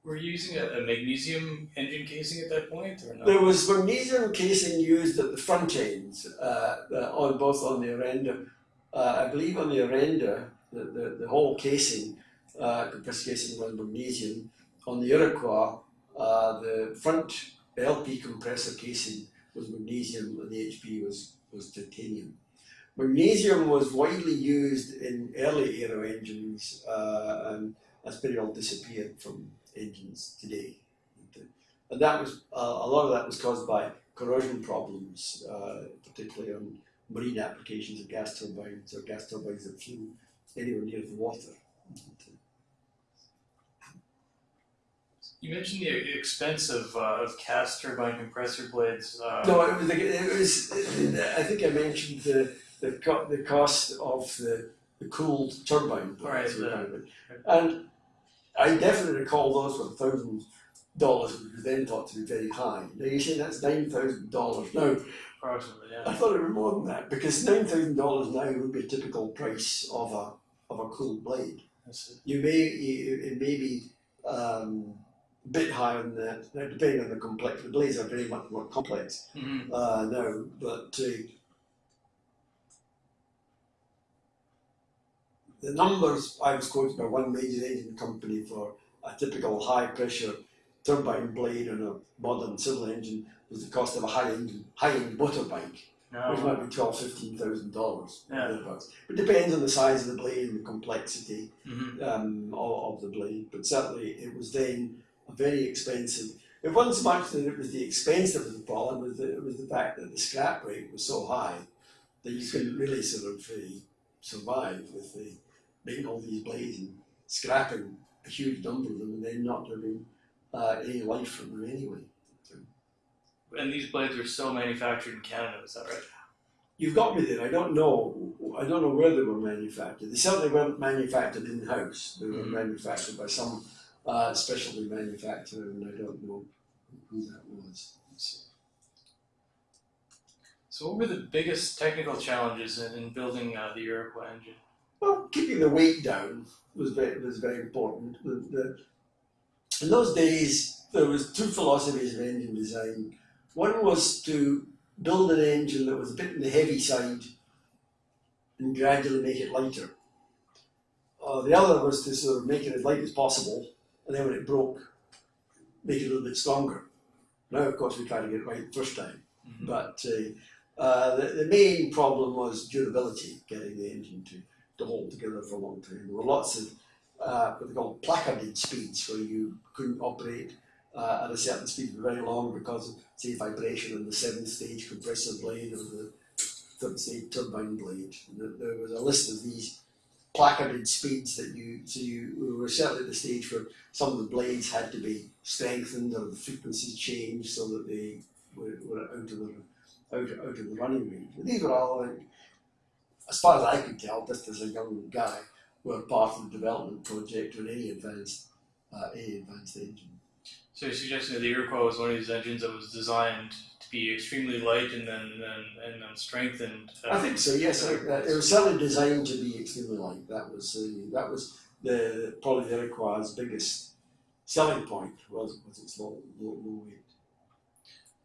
Were you using a, a magnesium engine casing at that point, or no? There was magnesium casing used at the front ends, uh, uh, on both on the Orenda. Uh, I believe on the Orenda, the, the, the whole casing, uh, compressor casing was magnesium. On the Iroquois, uh, the front LP compressor casing was magnesium and the HP was, was titanium. Magnesium was widely used in early aero engines uh, and that's pretty well disappeared from engines today. And that was uh, a lot of that was caused by corrosion problems, uh, particularly on marine applications of gas turbines or gas turbines that flew anywhere near the water. You mentioned the expense of, uh, of cast turbine compressor blades. Uh, No, it was, it was I think I mentioned the the, co- the cost of the, the cooled turbine blades. Right, And I definitely recall those were thousands dollars, which was then thought to be very high. Now you say that's nine thousand dollars. No, approximately, I thought it was more than that because nine thousand dollars now would be a typical price of a of a cooled blade. You may it may be um, a bit higher than that, now, depending on the complexity. The blades are very much more complex Mhm. uh, now, but uh, the numbers I was quoted by one major engine company for a typical high pressure turbine blade on a modern civil engine was the cost of a high end high end motorbike, which might be twelve, fifteen thousand dollars. Yeah. It depends on the size of the blade and the complexity hmm um, of, of the blade, but certainly it was then very expensive. It wasn't so much that it was the expense that was the problem, it was the, it was the fact that the scrap rate was so high that you couldn't really sort of uh, survive with the making all these blades and scrapping a huge number of them and then not having uh, any life from them anyway. And these blades are still manufactured in Canada, is that right? You've got me there. I don't know. I don't know where they were manufactured. They certainly weren't manufactured in house. They were Mhm. manufactured by some uh, specialty manufacturer, and I don't know who that was. So, what were the biggest technical challenges in, in building uh, the Iroquois engine? Well, keeping the weight down was very was very important. The, the, in those days, there was two philosophies of engine design. One was to build an engine that was a bit on the heavy side and gradually make it lighter. Uh, the other was to sort of make it as light as possible, and then when it broke, make it a little bit stronger. Now, of course, we tried to get it right the first time. Mhm. But uh, uh, the, the main problem was durability, getting the engine to, to hold together for a long time. There were lots of uh, what they call placarded speeds, where you couldn't operate uh, at a certain speed for very long because of, say, vibration in the seventh stage compressor blade or the third stage turbine blade. There was a list of these placarded speeds that you, so you we were certainly at the stage where some of the blades had to be strengthened or the frequencies changed so that they were, were out of the out, out of the running range. But these were all, like, as far as I could tell, just as a young guy, were part of the development project on any advanced uh, any advanced engine. So, you're suggesting that the Iroquois was one of these engines that was designed be extremely light and then and and then strengthened. uh, I think so. Yes, I, uh, it was certainly designed to be extremely light. That was uh, that was the probably the Iroquois' biggest selling point was was its low, low, low weight.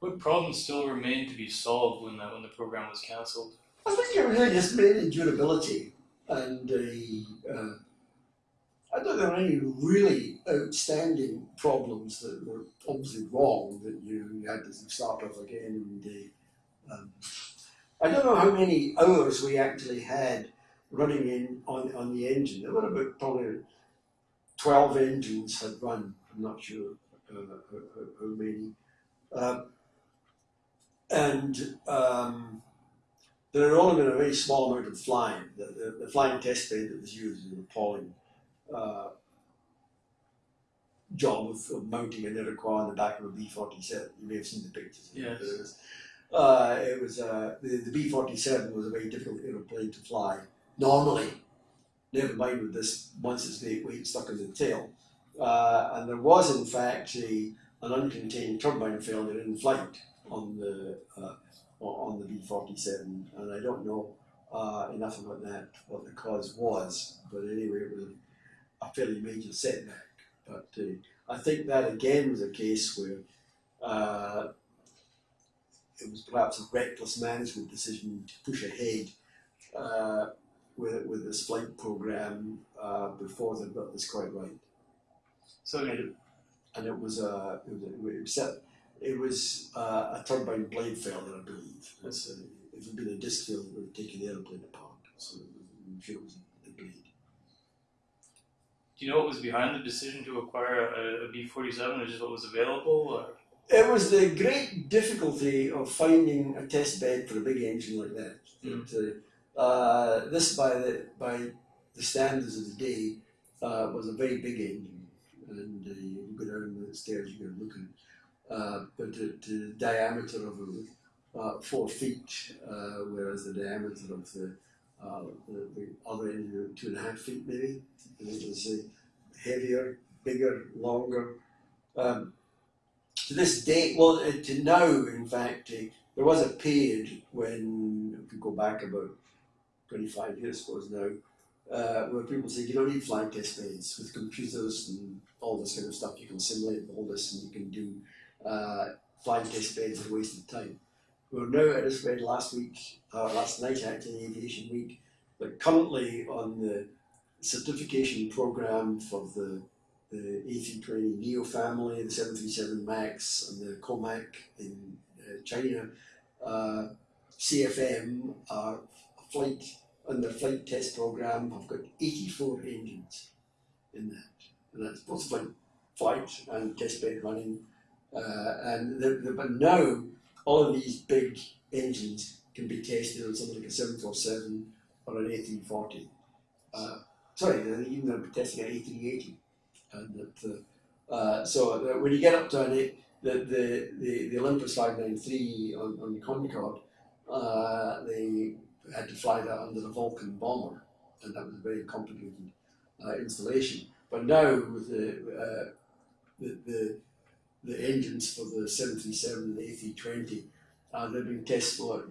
What problems still remain to be solved when that when the program was cancelled? I think it really just mainly durability and uh, I don't there any really outstanding problems that were obviously wrong that you, had to start off again. And, uh, um, I don't know how many hours we actually had running in on, on the engine. There were about probably 12 engines had run. I'm not sure uh, how, how, many. Uh, and um, there had only been a very small amount of flying. The, the, the flying test bed that was used was appalling job of, of mounting an Iroquois on the back of a B 47. You may have seen the pictures. it. Yes. It was, uh, it was uh, the, the B 47 was a very difficult aeroplane to fly normally. Never mind with this once its weight weight stuck in the tail. Uh, and there was, in fact, a, an uncontained turbine failure in flight on the uh, on the B forty seven, and I don't know uh, enough about that what the cause was, but anyway, it was a fairly major setback. But uh, I think that again was a case where uh, it was perhaps a reckless management decision to push ahead uh, with with this flight program uh, before they got this quite right So, and it, and it was a it was, a, it was, set- it was uh, a turbine blade failure, I believe. It's a, if it had been a disc failure, it would have taken the airplane apart. So I'm sure it was a blade. Do you know what was behind the decision to acquire a, a B forty seven, or just what was available? Or? It was the great difficulty of finding a test bed for a big engine like that. Mm. Uh, uh, this, by the by the standards of the day, uh, was a very big engine, and uh, you go down the stairs, you go looking. Uh, but the, the diameter of it was uh, four feet, uh, whereas the diameter of the uh, the, the other engine two and a half feet maybe. And it was uh, heavier, bigger, longer. Um, to this day, well, uh, to now, in fact, uh, there was a period when, if we go back about 25 years, I suppose now, uh, where people said you don't need flight test beds with computers and all this kind of stuff. You can simulate all this and you can do uh, flying test beds at a waste of time. We were now, read last week, uh, last night actually, Aviation Week, but currently on the certification program for the the A320 Neo family, the 737 MAX, and the Comac in uh, China. Uh, CFM, our flight on their flight test program, I've got 84 engines in that, and that's both flight, flight and test bed running. Uh, and but now all of these big engines can be tested on something like a 747 or an A340. Uh, sorry, even they're testing an A380 and that uh, uh, so that when you get up to an eight, the, the, the, the Olympus 593 on, on the Concorde, uh, they had to fly that under the Vulcan bomber, and that was a very complicated uh, installation. But now with the, uh, the, the, the engines for the 737 and the A320, uh, they've been tested for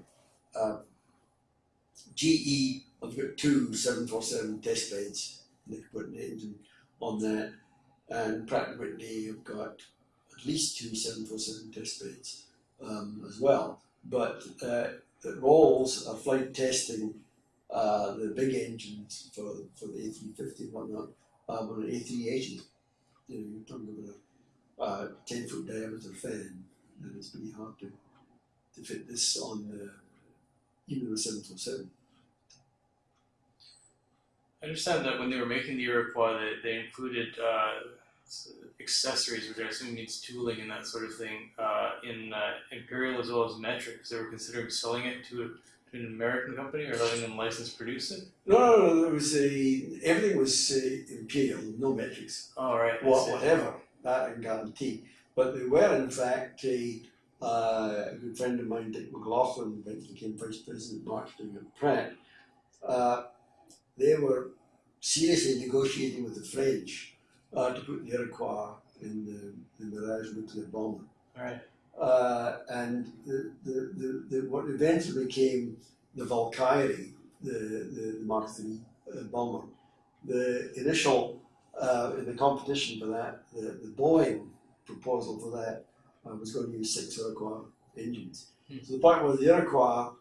uh, GE have got two 747 test beds. They put an engine on that and Pratt Whitney have got at least two 747 test beds um, as well. But uh, Rolls are flight testing uh, the big engines for, for the A350 and whatnot um, on an A380. You know, you're talking about uh, 10 foot diameter fan, and it's pretty hard to, to fit this on the, even the 747. I understand that when they were making the Iroquois, they, they included uh, accessories, which I assume means tooling and that sort of thing, uh, in uh, Imperial as well as Metric. They were considering selling it to, a, to an American company or letting them license produce it. No, no, no. There was a everything was uh, Imperial, no metrics. All right. What, whatever that I can guarantee. But they were in fact a, uh, a good friend of mine, Dick McLaughlin, eventually became vice president marketing at Pratt. Uh, they were seriously negotiating with the French uh, to put the Iroquois in the, in the Mirage nuclear bomber. Right. Uh, and the, the, the, the, what eventually became the Valkyrie, the, the, the Mach III uh, bomber, the initial, uh, in the competition for that, the, the Boeing proposal for that uh, was going to use six Iroquois engines. Hmm. So the point was the Iroquois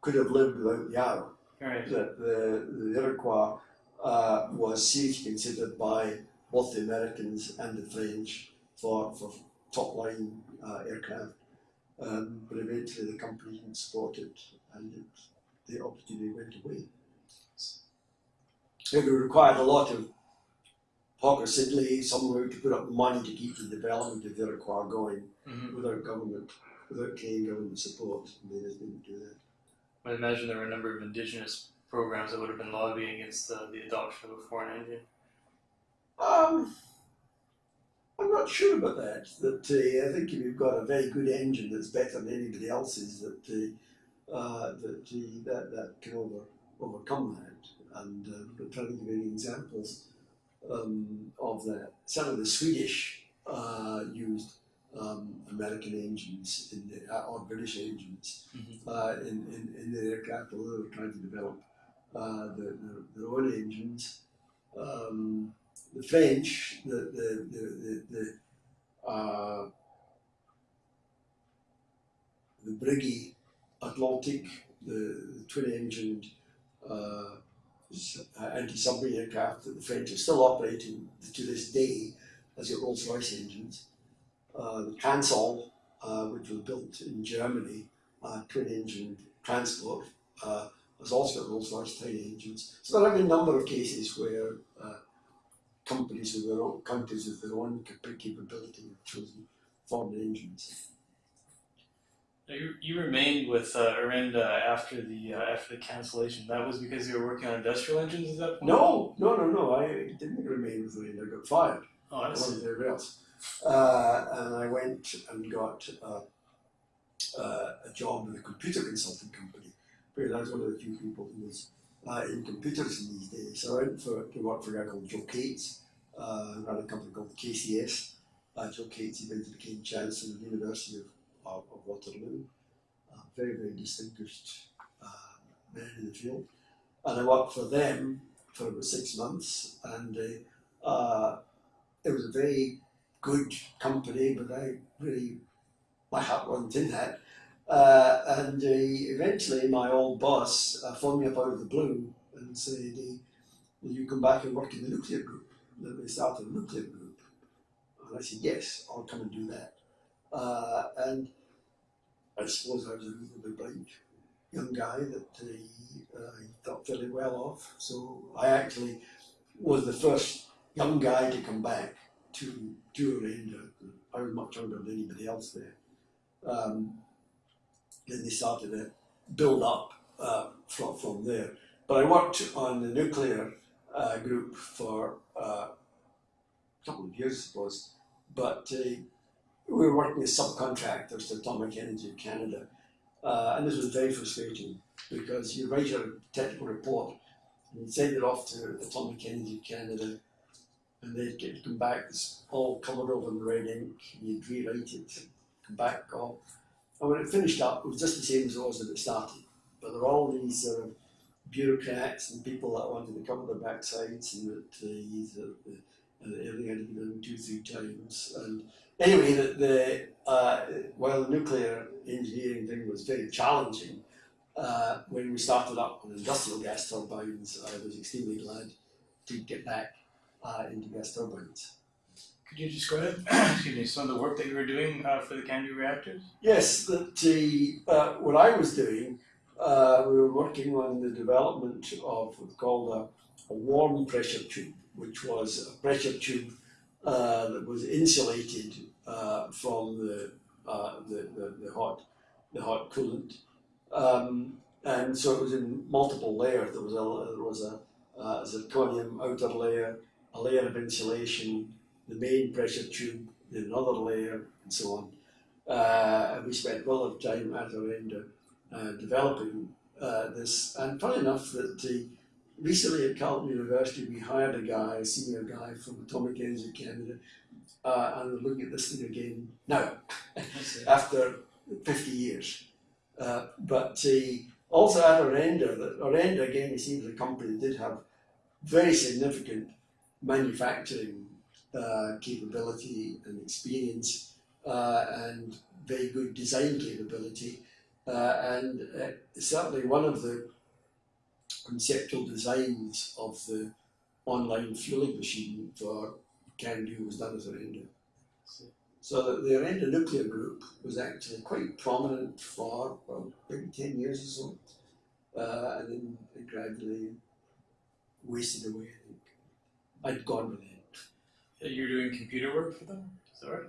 could have lived without the arrow. Right. That the, the Iroquois uh, was seriously considered by both the Americans and the French for, for top line uh, aircraft. Um, but eventually the company didn't support it and it, the opportunity went away. It required a lot of Hawker Siddeley somewhere to put up money to keep the development of the Iroquois going Mm-hmm. without government, without Canadian government support. They just didn't do that. I imagine there were a number of indigenous programs that would have been lobbying against the, the adoption of a foreign engine. Um, I'm not sure about that. That uh, I think if you've got a very good engine that's better than anybody else's, that uh, uh, that uh, that that can over, overcome that. And uh, I'm trying to give any examples um, of that. Some of the Swedish uh, used um, American engines in the, uh, or British engines Mhm. uh, in, in, in their aircraft, although they were trying to develop uh, their, their, their own engines. Um, the French, the the the the, the, uh, the Breguet Atlantic, the, the twin-engined uh, anti-submarine aircraft that the French are still operating to this day, has got Rolls-Royce engines. Uh, the Transall, uh, which was built in Germany, uh, twin-engine transport, uh, has also got Rolls-Royce type engines. So there have been a number of cases where uh, companies with their own countries with their own capability have chosen foreign engines. You, you remained with uh, Orenda after the uh, after the cancellation. That was because you were working on industrial engines at that point. No, no, no, no. I didn't remain with Lane. I got fired. Oh, I see. wasn't there else. Uh, and I went and got uh, uh, a job with a computer consulting company because I was one of the few people who was uh, in computers in these days. So I went for, to work for a guy called Joe Kates, uh, ran a company called KCS. Uh, Joe Kates eventually became Chancellor of the University of, of, of Waterloo. Uh, very, very distinguished uh, man in the field. And I worked for them for about six months, and uh, uh, it was a very good company, but I really, my heart wasn't in that. Uh, and uh, eventually, my old boss phoned me up out of the blue and said, will you come back and work in the nuclear group? That they started a nuclear group. And I said, yes, I'll come and do that. Uh, and I suppose I was a reasonably bright young guy that uh, he, uh, he thought fairly well of. So I actually was the first young guy to come back to do Orenda. I was much younger than anybody else there. Um, then they started to build up uh, from, from there. But I worked on the nuclear uh, group for uh, a couple of years, I suppose. But uh, we were working as subcontractors to Atomic Energy of Canada. Uh, and this was very frustrating because you write your technical report and you send it off to Atomic Energy of Canada and they'd get come back it's all covered over in red ink you'd rewrite it, come back. And when it finished up, it was just the same as it was when it started. But there were all these uh, bureaucrats and people that wanted to cover their backsides and that the, the, uh, everything had to be done two, three times. And anyway, the, the uh, while the nuclear engineering thing was very challenging, uh, when we started up on industrial gas turbines, I was extremely glad to get back uh, into gas turbines. Could you describe, excuse me, some of the work that you were doing uh, for the CANDU reactors? Yes, that the, uh, what I was doing, uh, we were working on the development of what's called a, a warm pressure tube, which was a pressure tube uh, that was insulated uh, from the, uh, the, the, the hot the hot coolant, um, and so it was in multiple layers. There was a there was a, zirconium outer layer, a layer of insulation, the main pressure tube, then another layer, and so on. Uh, and we spent a lot of time at Orenda uh, developing uh, this. And funny enough, that the, recently at Carleton University, we hired a guy, a senior guy from Atomic Energy Canada, uh, and we're looking at this thing again now, after 50 years. Uh, but uh, also at Orenda, that Orenda again, it seems a company that did have very significant manufacturing uh, capability and experience uh, and very good design capability. Uh, and certainly one of the conceptual designs of the online fueling machine for CANDU was done at Orenda. So the, the Orenda nuclear group was actually quite prominent for well, maybe 10 years or so. Uh, and then it gradually wasted away, I think. I'd gone with it. You're doing computer work for them? Is that right?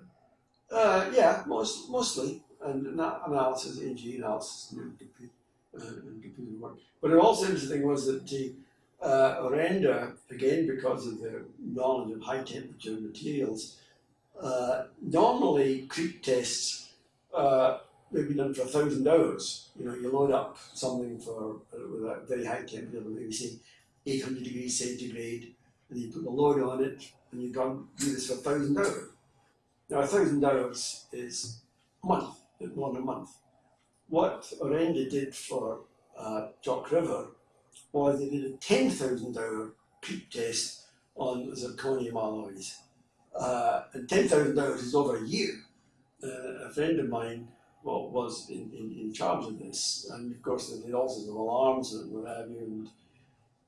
Uh, yeah, most, mostly, and ana- analysis, AG analysis, and computer, and work. But it also interesting was that the uh, again because of their knowledge of high temperature materials, uh, normally creep tests uh, may be done for a thousand hours. You know, you load up something for uh, with a very high temperature, maybe say 800 degrees centigrade, and you put the load on it, and you go and do this for a thousand hours. Now, a thousand hours is a month, more than a month. What Orenda did for uh, River was they did a 10,000 hour creep test on zirconium alloys. Uh, and 10,000 hours is over a year. Uh, a friend of mine well, was in, in, in charge of this, and of course, they had all sorts of alarms and what have you, and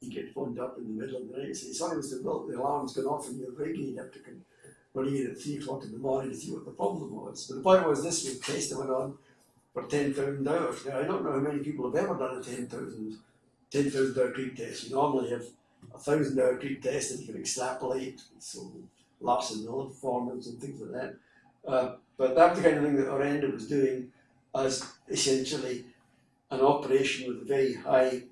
you get phoned up in the middle of the night and say, Sorry, the alarm's gone off in your rig, and you have to come in at 3 o'clock in the morning to see what the problem was. But the point was, this was a test that went on for 10,000 hours. Now, I don't know how many people have ever done a 10,000 10,000 hour creep test. You normally have a thousand hour creep test that you can extrapolate, so lots of Miller formulas and things like that. Uh, but that's the kind of thing that Orenda was doing as essentially an operation with a very high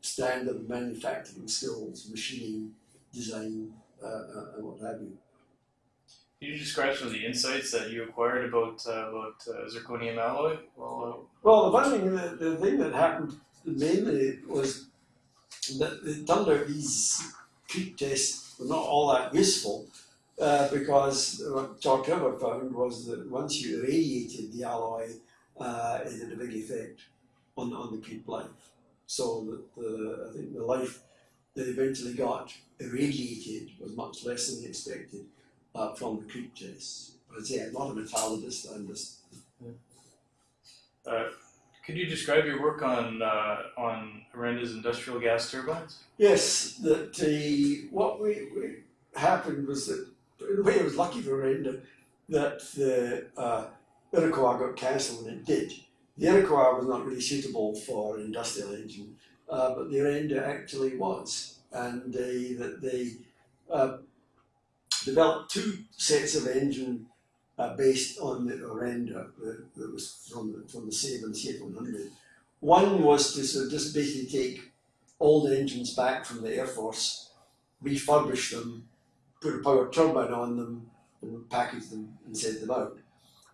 standard of manufacturing skills, machining, design, uh, uh, and what have you. Can you describe some of the insights that you acquired about uh, about uh, zirconium alloy? Well, Well, the thing, the, the thing that happened mainly was that the out these creep tests were not all that useful uh, because what Chalk River found was that once you irradiated the alloy, uh, it had a big effect on, on the creep life. So that the, I think the life that eventually got irradiated was much less than expected uh, from the creep tests. But I'd say I'm not a metallurgist, I'm just uh, Could you describe your work on uh, on Orenda's industrial gas turbines? Yes, that the what we, we happened was that in a way it was lucky for Renda that the uh, Iroquois got cancelled and it did. The Iroquois was not really suitable for an industrial engine, uh, but the Renda actually was, and they that they uh, developed two sets of engine uh, based on the Orenda that, that was from the, from the Saban C100. One was to sort of just basically take old engines back from the Air Force, refurbish them, put a power turbine on them, and package them and send them out.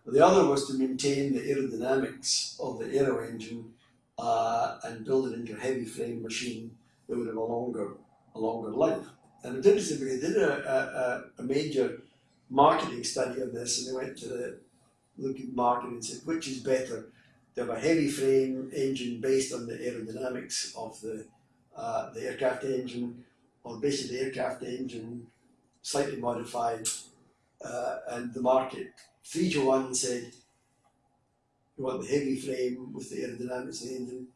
The other was to maintain the aerodynamics of the aero engine uh, and build it into a heavy frame machine that would have a longer, a longer life. And interesting they did a, a, a major marketing study of this and they went to the market and said, which is better? To have a heavy frame engine based on the aerodynamics of the, uh, the aircraft engine or basically the aircraft engine slightly modified uh, and the market three to one said you want the heavy frame with the aerodynamics of the engine.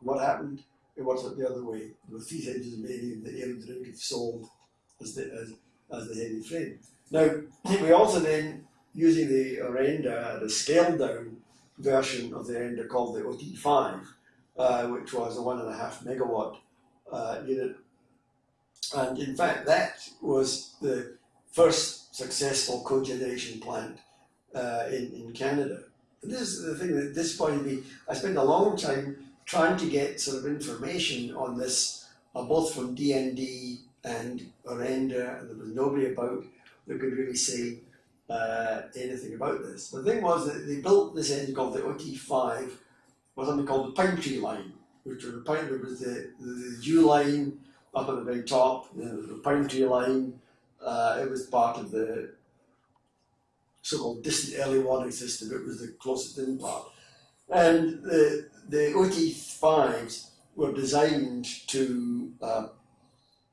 What happened? It worked the other way. There were three made and the aerodynamics sold as the as, as the heavy frame. Now we also then using the Orenda, the scaled down version of the Orenda called the OT5, uh, which was a one and a half megawatt uh, unit. And in fact, that was the first successful cogeneration plant uh, in, in Canada. And this is the thing that disappointed me. I spent a long time trying to get sort of information on this, uh, both from DND and Orenda, there was nobody about that could really say uh, anything about this. The thing was that they built this engine called the OT5, was something called the Pine Tree line, which was the pine, there was the, the, dew line up at the very top, there was the Pine Tree line. Uh, it was part of the so-called distant early warning system. It was the closest in part. And the, the OT5s were designed to uh,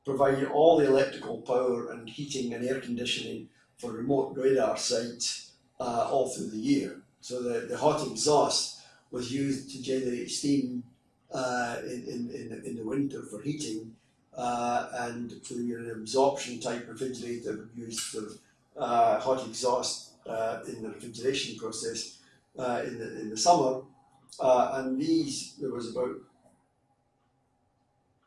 provide all the electrical power and heating and air conditioning for remote radar sites uh, all through the year. So the, the hot exhaust was used to generate steam uh, in, in, in, the, in the winter for heating uh, and for an absorption type refrigerator used for uh, hot exhaust uh, in the refrigeration process in, the, in the summer. And these, there was about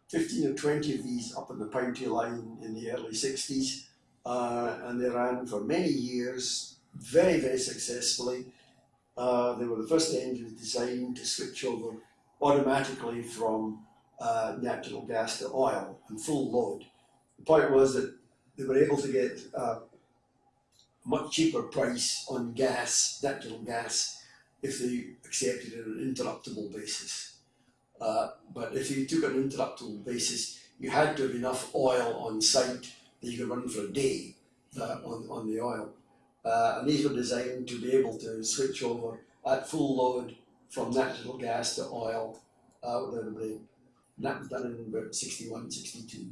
15 or 20 of these up on the Pine line in the early 60s, uh, and they ran for many years, very, very successfully. Uh, they were the first engines designed to switch over automatically from uh, natural gas to oil and full load. The point was that they were able to get a much cheaper price on gas, natural gas, if they accepted on an interruptible basis. Uh, but if you took an interruptible basis, you had to have enough oil on site that you could run for a day uh, on, on the oil. Uh, and these were designed to be able to switch over at full load from natural gas to oil uh, without a break. And that was done in about 61, 62.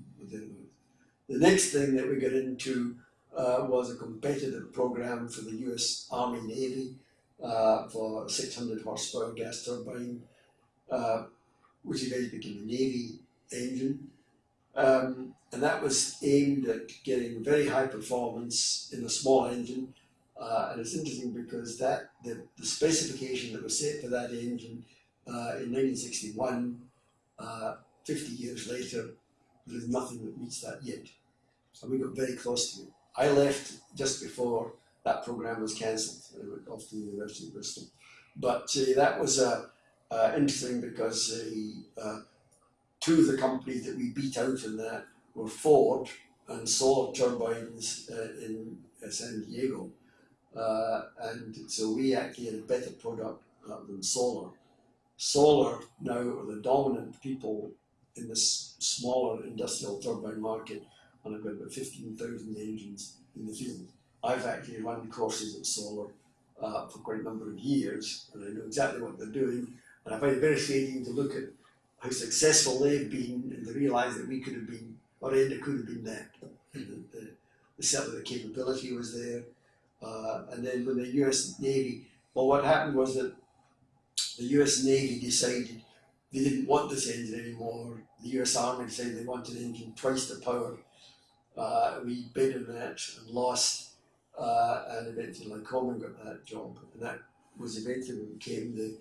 The next thing that we got into uh, was a competitive program for the US Army Navy uh, for 600 horsepower gas turbine. Uh, which eventually became the Navy engine. Um, and that was aimed at getting very high performance in a small engine. Uh, and it's interesting because that the, the specification that was set for that engine uh, in 1961, uh, 50 years later, there's nothing that meets that yet. So we got very close to it. I left just before that program was cancelled. Off the University of Bristol. But uh, that was a, uh, interesting because uh, two of the companies that we beat out in that were Ford and Solar Turbines uh, in uh, San Diego. Uh, and so we actually had a better product uh, than Solar. Solar now are the dominant people in this smaller industrial turbine market and I've got about 15,000 engines in the field. I've actually run courses at Solar uh, for quite a number of years and I know exactly what they're doing and I find it very fascinating to look at how successful they've been and to realise that we could have been, Orenda could have been that. The, the, the, the capability was there. Uh, and then with the US Navy, well, what happened was that the US Navy decided they didn't want this engine anymore. The US Army decided they wanted an engine twice the power. Uh, we bid on that and lost, uh, and eventually Lycoming got that job, and that was eventually when became the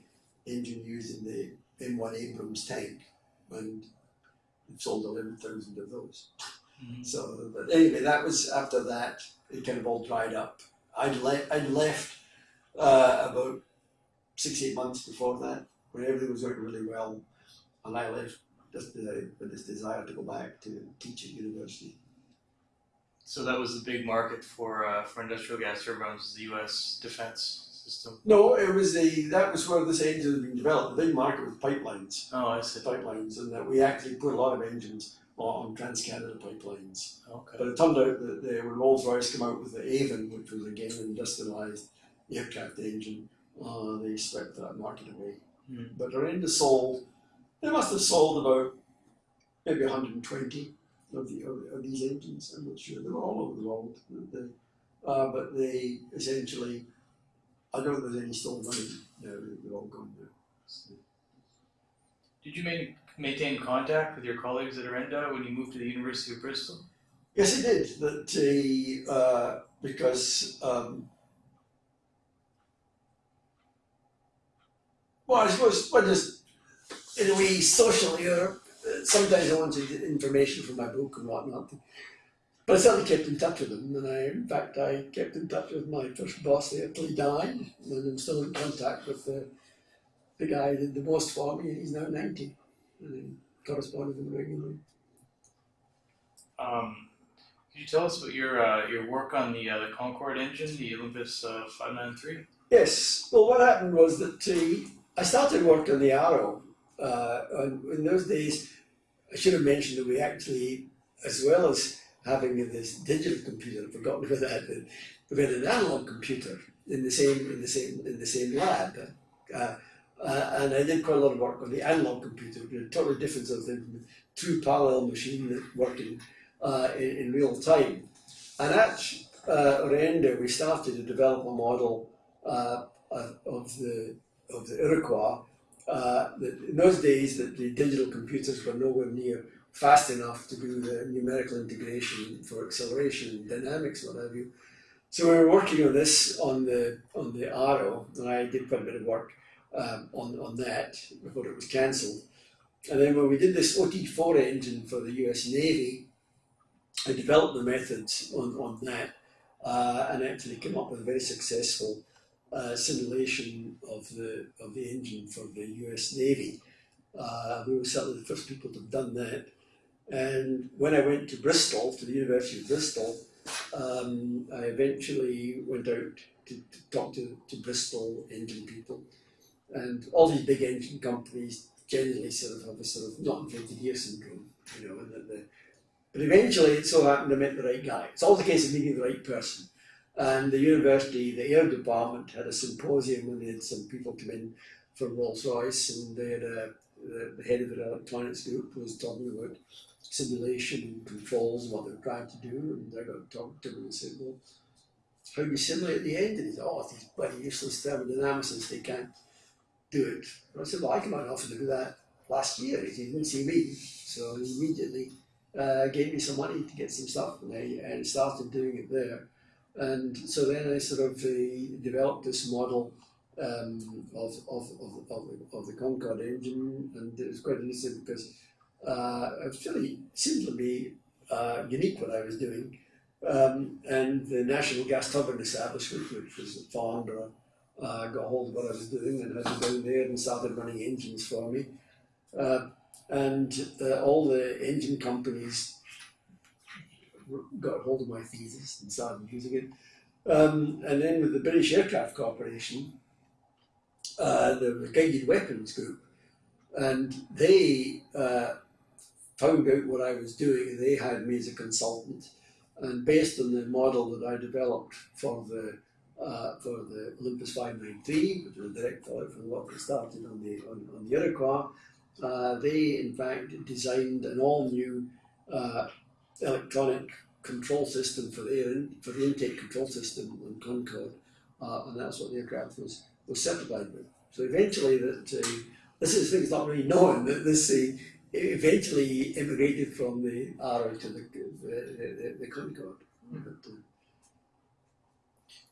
engine used in the M1 Abrams tank, and we've sold 11,000 of those. Mhm. So, but anyway, that was after that, it kind of all dried up. I'd, le- I'd left uh, about six, eight months before that, when everything was going really well, and I left just uh, with this desire to go back to teach at university. So that was the big market for uh, for industrial gas turbines, the U.S. defense system. No, it was the that was where this engine had been developed. The big market was pipelines, Oh, I see. pipelines, and that we actually put a lot of engines on, on Trans Canada pipelines. Okay. But it turned out that the, when Rolls Royce came out with the Avon, which was again an industrialised aircraft engine, uh, they swept that market away. Hmm. But Orenda sold, they must have sold about maybe 120 of, the, of, of these engines. I'm not sure. they're all over the world. They, uh, but they essentially, I don't think there's any still running now. They're all gone now. So, Did you main, maintain contact with your colleagues at Orenda when you moved to the University of Bristol? Yes, I did. That uh, uh, because um, well, I suppose well, just in a way socially, or uh, sometimes I wanted information from my book and whatnot. But I certainly kept in touch with them, and I, in fact, I kept in touch with my first boss there till he died, and I'm still in contact with the the guy did the most for me, he's now ninety, and I correspond with him regularly. Um, could you tell us about your uh, your work on the uh, the Concorde engine, the Olympus uh, 593? Yes. Well, what happened was that uh, I started work on the Arrow. Uh, and in those days, I should have mentioned that we actually, as well as having this digital computer, I've forgotten about that, we had an analog computer in the same in the same in the same lab. Uh, uh, and I did quite a lot of work on the analog computer, is a totally different sort of thing true parallel machine working uh, in, in real time. And at uh, Orenda, we started to develop a model uh, of the of the Iroquois. Uh, in those days, that the digital computers were nowhere near fast enough to do the numerical integration for acceleration dynamics, what have you. So we were working on this on the on the Arrow, and I did quite a bit of work um, on on that before it was cancelled. And then when we did this OT4 engine for the US Navy, I developed the methods on, on that uh, and actually came up with a very successful uh, simulation of the of the engine for the U.S. Navy. Uh, we were certainly the first people to have done that. And when I went to Bristol, to the University of Bristol, um, I eventually went out to, to talk to, to Bristol engine people. And all these big engine companies generally sort of have a sort of not invented here syndrome, you know, and the, but eventually it so happened I met the right guy. It's always a case of meeting the right person. And the university, the air department had a symposium when they had some people come in from Rolls Royce, and they had a, the, head of the electronics group was talking about simulation and controls and what they were trying to do. And I got to talk to him and said, Well, how do you simulate the engine? He said, Oh, these bloody useless thermodynamicists, they can't do it. And I said, Well, I came out and offered to do that last year. He didn't see me. So he immediately uh, gave me some money to get some stuff, and I and started doing it there. And so then I sort of uh, developed this model um, of, of, of, of, the, Concorde engine, and it was quite interesting because uh, it really seemed to be uh, unique what I was doing. Um, and the National Gas Turbine Establishment, which was at Farnborough, uh, got hold of what I was doing and had me down there and started running engines for me. Uh, and uh, all the engine companies got hold of my thesis and started using it. Um, and then with the British Aircraft Corporation, uh, the Guided Weapons Group, and they uh, found out what I was doing they hired me as a consultant. And based on the model that I developed for the uh, for the Olympus 593, which was a direct follow from what they started on the on, on the Iroquois, uh, they in fact designed an all new uh, electronic control system for the air in, for the intake control system on Concorde, uh, and that's what the aircraft was was certified with. So eventually, that uh, this is things not really known that this uh, eventually immigrated from the Arrow to the the, the, the Concorde. But, uh,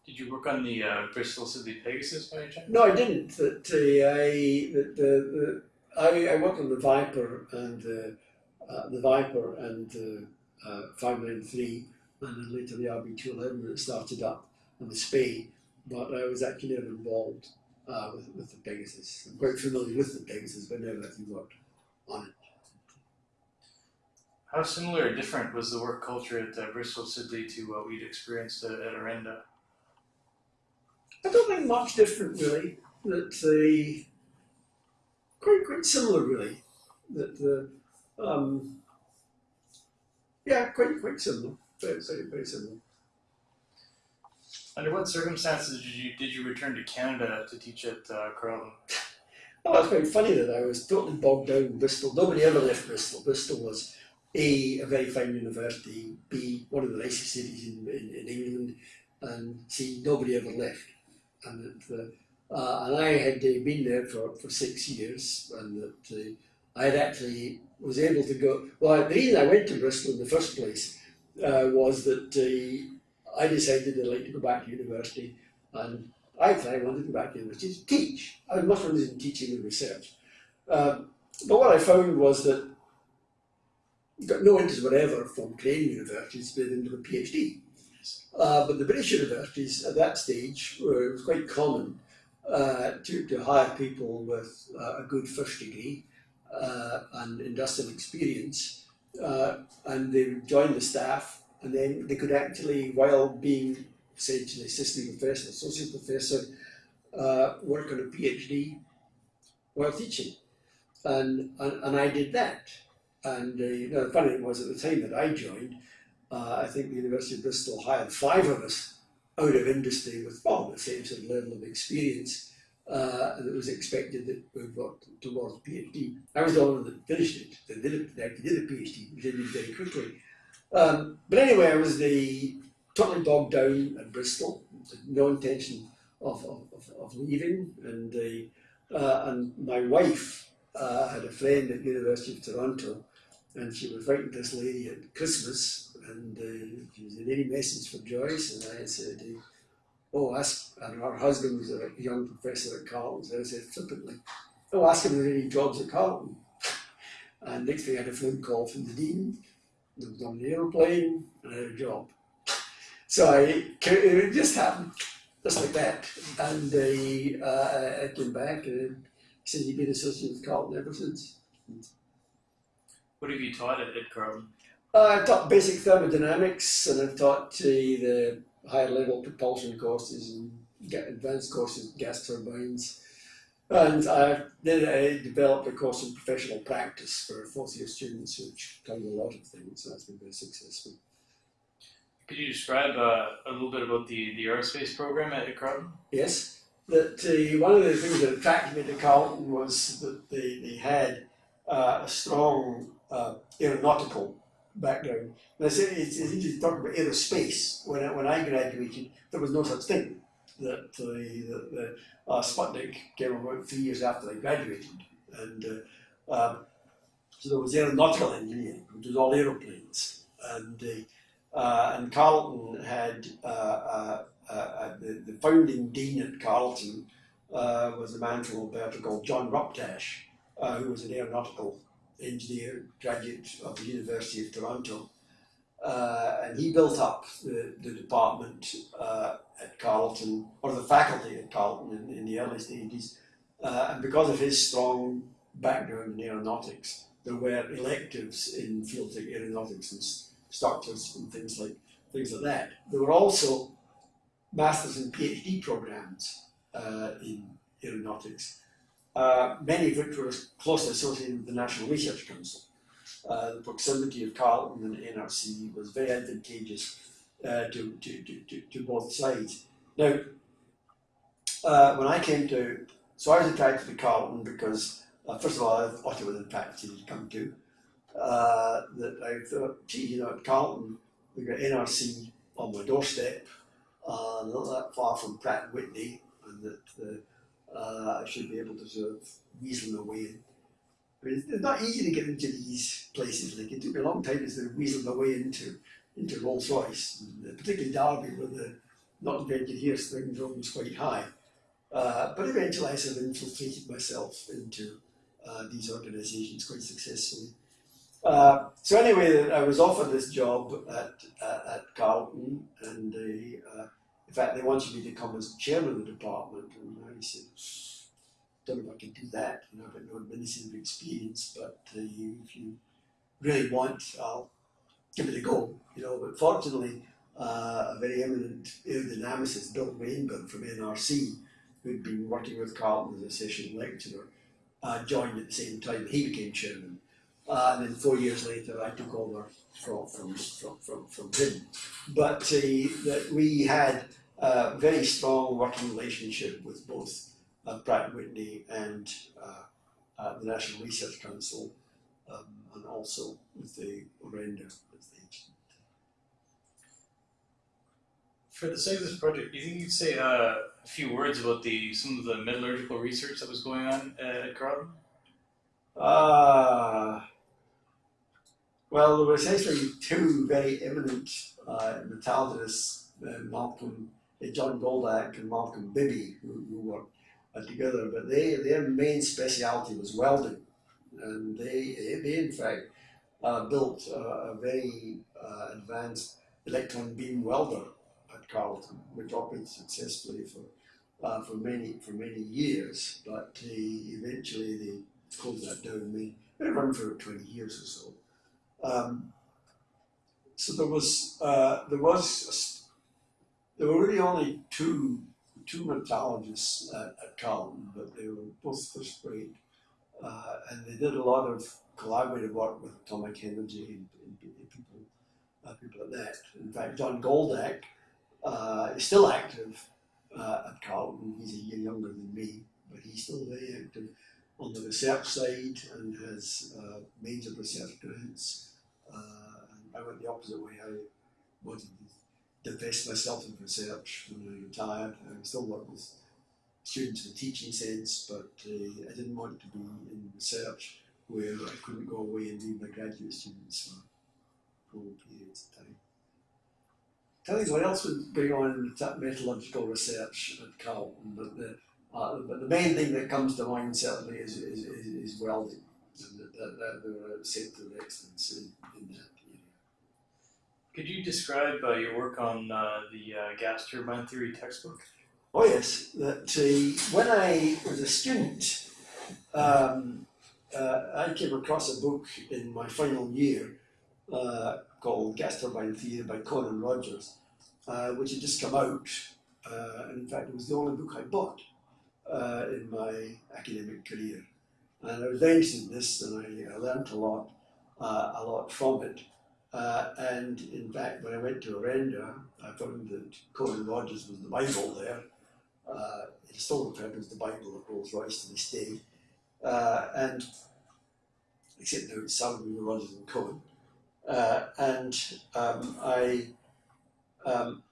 Did you work on the uh, Bristol Siddeley Pegasus by any chance? no, I didn't. That uh, I that the, the I, I worked on the Viper and uh, uh, the Viper and uh, uh, five nine three, and then later the RB two eleven that started up and the Spey. But I was actually never involved uh, with with the Pegasus. I'm quite familiar with the Pegasus, but never actually worked on it. How similar or different was the work culture at uh, Bristol Siddeley to what we'd experienced at, at Orenda? I don't think much different really. That the quite quite similar really. That the um, yeah, quite quite similar. Very very similar. Under what circumstances did you did you return to Canada to teach at uh, Carleton? Well, it's quite funny that I was totally bogged down in Bristol. Nobody ever left Bristol. Bristol was a a very fine university, b one of the nicest cities in, in, in England, and c nobody ever left. And that uh, uh, and I had uh, been there for, for six years, and that uh, I had actually was able to go. Well, the reason I went to Bristol in the first place uh, was that uh, I decided I'd like to go back to university, and I thought I wanted to go back to university to teach. I was much interested in teaching and research. Um, but what I found was that got no interest whatever from Canadian universities to into a PhD. Uh, but the British universities at that stage were, it was quite common uh, to, to hire people with uh, a good first degree uh, and industrial experience, uh, and they would join the staff, and then they could actually, while being essentially assistant professor, associate professor, uh, work on a PhD while teaching, and and, and I did that. And uh, you know, the funny thing was at the time that I joined, uh, I think the University of Bristol hired five of us out of industry with well, the same sort of level of experience, uh, it was expected that we worked towards PhD. I was the one that finished it, that did, it, that did a PhD, which I very quickly. Um, but anyway, I was the totally bogged down at Bristol, no intention of, of, of, leaving, and, uh, uh, and my wife uh, had a friend at University of Toronto, and she was writing this lady at Christmas, and uh, she was in any message for Joyce, and I said, uh, "Oh, ask." And her husband was a young professor at Carleton, so I said flippantly, "Oh, ask him if there are any jobs at Carleton." And next thing, I had a phone call from the dean. There was on an aeroplane, and I had a job. So I, it just happened, just like that. And uh, uh, I came back, and he said he'd been associated with Carleton ever since. What have you taught at, at Carleton? Uh, I taught basic thermodynamics and I've taught uh, the higher level propulsion courses and get advanced courses in gas turbines. And I then I developed a course in professional practice for fourth year students, which covers a lot of things. So that's been very successful. Could you describe uh, a little bit about the, the aerospace program at, at Carleton? Yes, that uh, one of the things that attracted me to Carleton was that they, they had uh, a strong uh, aeronautical background. And I said it's, it's to talk about aerospace. When I, when I graduated, there was no such thing. That the, the, the uh, Sputnik came about three years after I graduated, and uh, um, so there was aeronautical engineering, which was all aeroplanes, and uh, and Carleton had uh, uh, uh, the, the founding dean at Carleton was a man from Alberta called John Ruptash, who was an aeronautical engineer, graduate of the University of Toronto. Uh, and he built up the, the department uh, at Carleton, or the faculty at Carleton in, in the early stages. Uh, and because of his strong background in aeronautics, there were electives in fields like aeronautics and structures and things like things like that. There were also masters and PhD programs uh, in aeronautics uh, many of which were closely associated with the National Research Council. Uh, the proximity of Carleton and the NRC was very advantageous uh, to, to, to, to, both sides. Now, uh, when I came to, so I was attracted to Carleton because, uh, first of all, I thought it was a practice to come to. That I thought, gee, you know, at Carleton, we've got NRC on my doorstep, not that far from Pratt and Whitney, and that uh, I should be able to sort of weasel my way in. But it's not easy to get into these places. Like it took me a long time to sort of weasel my way into into Rolls Royce, particularly Derby, where the not invented here syndrome was quite high. Uh, but eventually, I sort of infiltrated myself into uh, these organisations quite successfully. Uh, so anyway, I was offered this job at at Carleton, and they, uh, in fact, they wanted me to come as chairman of the department, and I said, "Don't know if I can do that. You know, I've got no administrative experience, but uh, you, if you really want, I'll give it a go." You know, but fortunately, uh, a very eminent aerodynamicist, Bill Rainbird from NRC, who'd been working with Carleton as a session lecturer, uh, joined at the same time. He became chairman. Uh, and then four years later, I took over from from from from, from him. But uh, that we had a very strong working relationship with both uh, Pratt Whitney and uh, uh, the National Research Council, um, and also with the Orenda. For the sake of this project, do you think you could say uh, a few words about the some of the metallurgical research that was going on at Carleton? Ah. Well, there were essentially two very eminent uh, metallurgists, uh, Malcolm, uh, John Goldak and Malcolm Bibby, who, who worked uh, together, but they, their main speciality was welding. And they, they in fact, uh, built a very uh, advanced electron beam welder at Carleton, which operated successfully for, uh, for, many, for many years, but eventually they closed that down. They, they run for 20 years or so. Um, so there was uh, there was there were really only two two metallurgists at, at but they were both first rate, uh, and they did a lot of collaborative work with atomic energy and, and, and people uh, people like that. In fact, John Goldak uh, is still active uh, at Carleton. He's a year younger than me, but he's still very active on the research side and has uh, major research grants. Uh, I went the opposite way. I wanted to divest myself in research when I retired. I still work with students in a teaching sense, but uh, I didn't want to be in research where I couldn't go away and leave my graduate students for long periods of time. Tell you what else was going on in metallurgical research at Carleton, but the, uh, but the main thing that comes to mind certainly is, is, is, is welding and that, that, that there were a centre of excellence in, in that area. Could you describe uh, your work on uh, the uh, gas turbine theory textbook? Oh yes, that uh, when I was a student, um, uh, I came across a book in my final year uh, called Gas Turbine Theory by Cohen and Rogers, which had just come out, and in fact it was the only book I bought in my academic career. And I was very in this, and I, I learned a lot, uh, a lot from it. Uh, and in fact, when I went to Orenda, I found that Cohen and Rogers was the Bible there. Uh, it's still referred to as the Bible of Rolls Royce to this day. Uh, and except now it's Saravanamuttoo, Rogers, and Cohen. Uh, and um, I, um,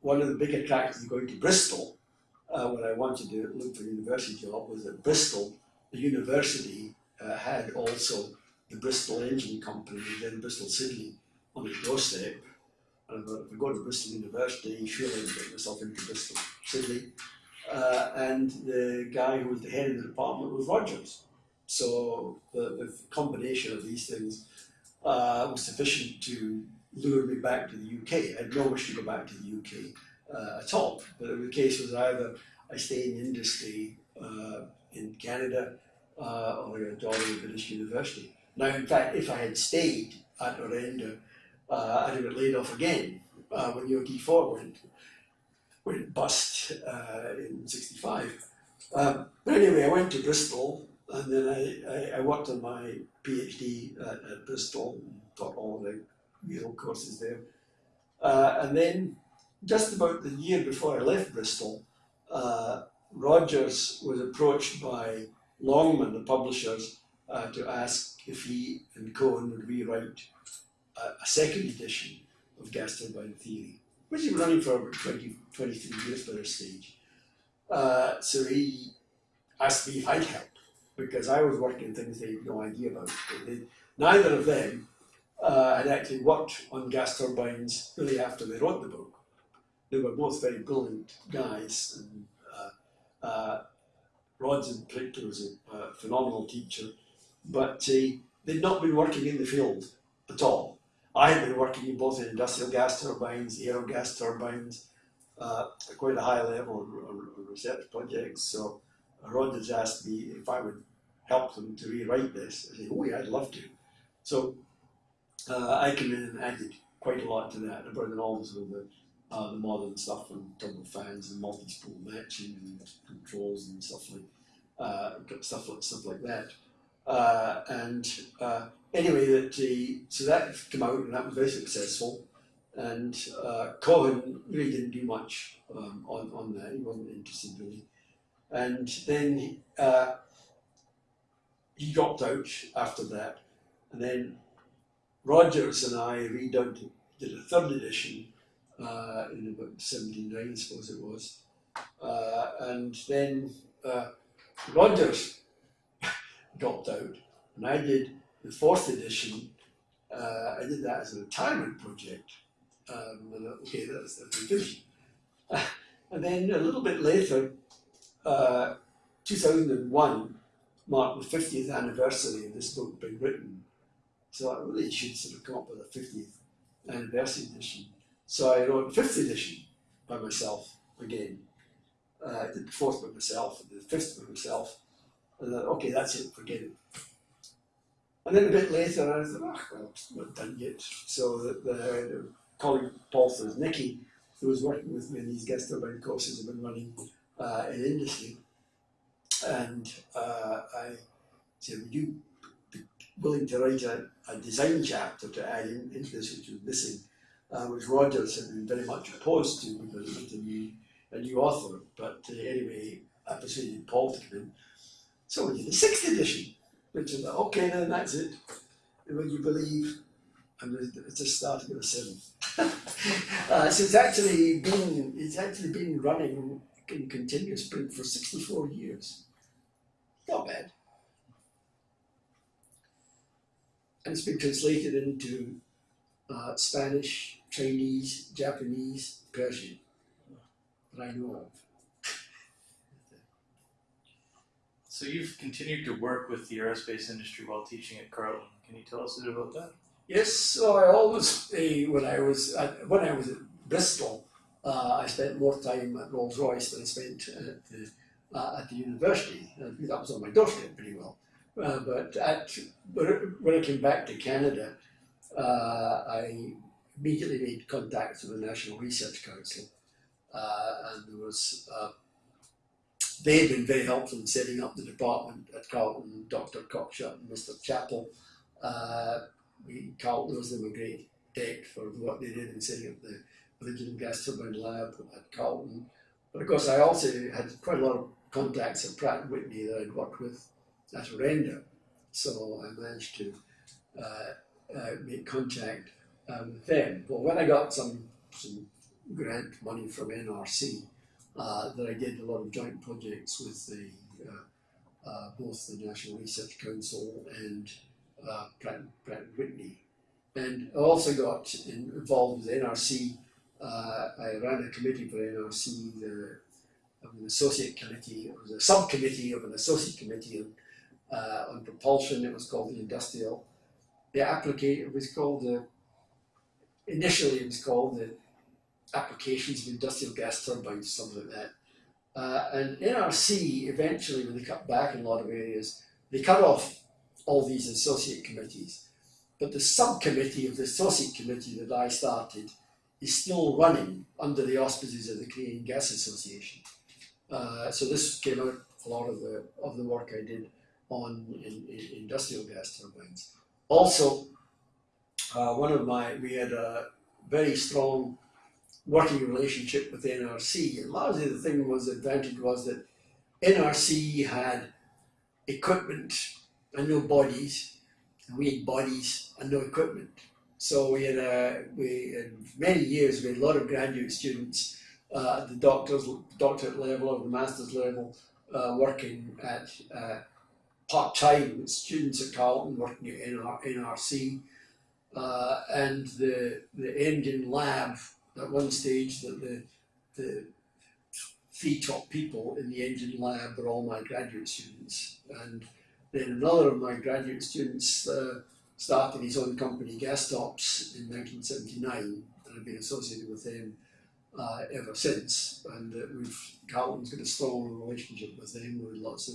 one of the big attractions of going to Bristol uh, when I wanted to look for a university job was that Bristol the university uh, had also the Bristol Engine Company, then Bristol Siddeley, on its doorstep. And if I go to Bristol University, surely I'll get myself into Bristol Siddeley. Uh, and the guy who was the head of the department was Rogers. So the, the combination of these things uh, was sufficient to lure me back to the UK. I had no wish to go back to the UK uh, at all. But the case was either I stay in industry uh, in Canada uh, or job at British University. Now, in fact, if I had stayed at Orenda, uh, I'd have got laid off again uh, when UOT4 went, went bust uh, in 65. Um, but anyway, I went to Bristol and then I, I, I worked on my PhD at, at, Bristol taught all the real courses there. Uh, and then just about the year before I left Bristol, uh, Rogers was approached by Longman, the publishers, uh, to ask if he and Cohen would rewrite a, a, second edition of Gas Turbine Theory, which he was running for over 20, 23 years by this stage. Uh, so he asked me if I'd help because I was working on things they had no idea about. They, neither of them uh, had actually worked on gas turbines really after they wrote the book. They were both very brilliant guys. And, uh, uh, Rod's in particular was a, phenomenal teacher, but uh, they'd not been working in the field at all. I had been working in both in industrial gas turbines, aero gas turbines, uh, at quite a high level on, research projects. So Rod has asked me if I would help them to rewrite this. I said, oh yeah, I'd love to. So uh, I came in and added quite a lot to that. I the of the, uh, the modern stuff and turbo fans and multi-spool matching and controls and stuff like uh, stuff like stuff like that. Uh, and uh, anyway, that the, so that came out and that was very successful. And uh, Cohen really didn't do much um, on, on that. He wasn't interested really. And then uh, he dropped out after that. And then Rogers and I redone, did a third edition uh, in about 79, I suppose it was. Uh, and then uh, Rogers dropped out, and I did the fourth edition. Uh, I did that as a retirement project. Um, and, okay, that's the finished. and then a little bit later, uh, 2001 marked the 50th anniversary of this book being written. So I really should sort of come up with a 50th anniversary edition. So I wrote fifth edition by myself again. Uh, I did the fourth by myself, the fifth by myself. And then, okay, that's it, forget it. And then a bit later, I thought, oh, well, it's not done yet. So the, the, the colleague Paul Straznicky, who was working with me in these gas turbine courses, have been running uh, in industry. And uh, I said, would you be willing to write a, a design chapter to add in, into this, which was missing, uh, which Rogers had been very much opposed to because it was a new, a new author. But uh, anyway, I persuaded Paul to come in. So we did the sixth edition, which is okay, then that's it. And when you believe, and it's just starting at the seventh. uh, so it's actually been it's actually been running in continuous print for 64 years. Not bad. And it's been translated into uh, Spanish, Chinese, Japanese, Persian, that I know of. So you've continued to work with the aerospace industry while teaching at Carleton. Can you tell us a bit about that? Yes, so I always, uh, when I was at, when I was at Bristol, uh, I spent more time at Rolls Royce than I spent at the, uh, at the university. Uh, that was on my doorstep pretty well. Uh, but at, when I came back to Canada, uh, I immediately made contact with the National Research Council, and there was they had been very helpful in setting up the department at Carleton, Dr. Cockshut and Mr. Chappell. Uh, we, Carleton was them a great debt for what they did in setting up the original gas turbine lab at Carleton. But of course, I also had quite a lot of contacts at Pratt & Whitney that I'd worked with at Orenda. So I managed to uh, uh, make contact with them. But when I got some, some grant money from NRC, uh, that I did a lot of joint projects with the uh, uh, both the National Research Council and uh, Pratt, Pratt Whitney. And I also got in, involved with NRC. Uh, I ran a committee for NRC, the of an associate committee. It was a subcommittee of an associate committee on, uh, on propulsion. It was called the industrial. The applicate. It was called the. Initially, it was called the applications of industrial gas turbines, something like that. Uh, and NRC eventually, when they cut back in a lot of areas, they cut off all these associate committees. But the subcommittee of the associate committee that I started is still running under the auspices of the Canadian Gas Association. Uh, so this came out a lot of the of the work I did on in, in industrial gas turbines. Also, uh, one of my we had a very strong working relationship with NRC. And largely the thing was the advantage was that NRC had equipment and no bodies, and we had bodies and no equipment. So we had uh, we in many years we had a lot of graduate students uh, at the doctor's doctorate level or the master's level uh, working at uh, part time with students at Carleton, working at NR, NRC, uh, and the the engine lab at one stage that the the three top people in the engine lab were all my graduate students, and then another of my graduate students uh, started his own company, Gastops, in 1979, and I've been associated with them uh, ever since. And uh, we've Carleton's got a strong relationship with them, with lots of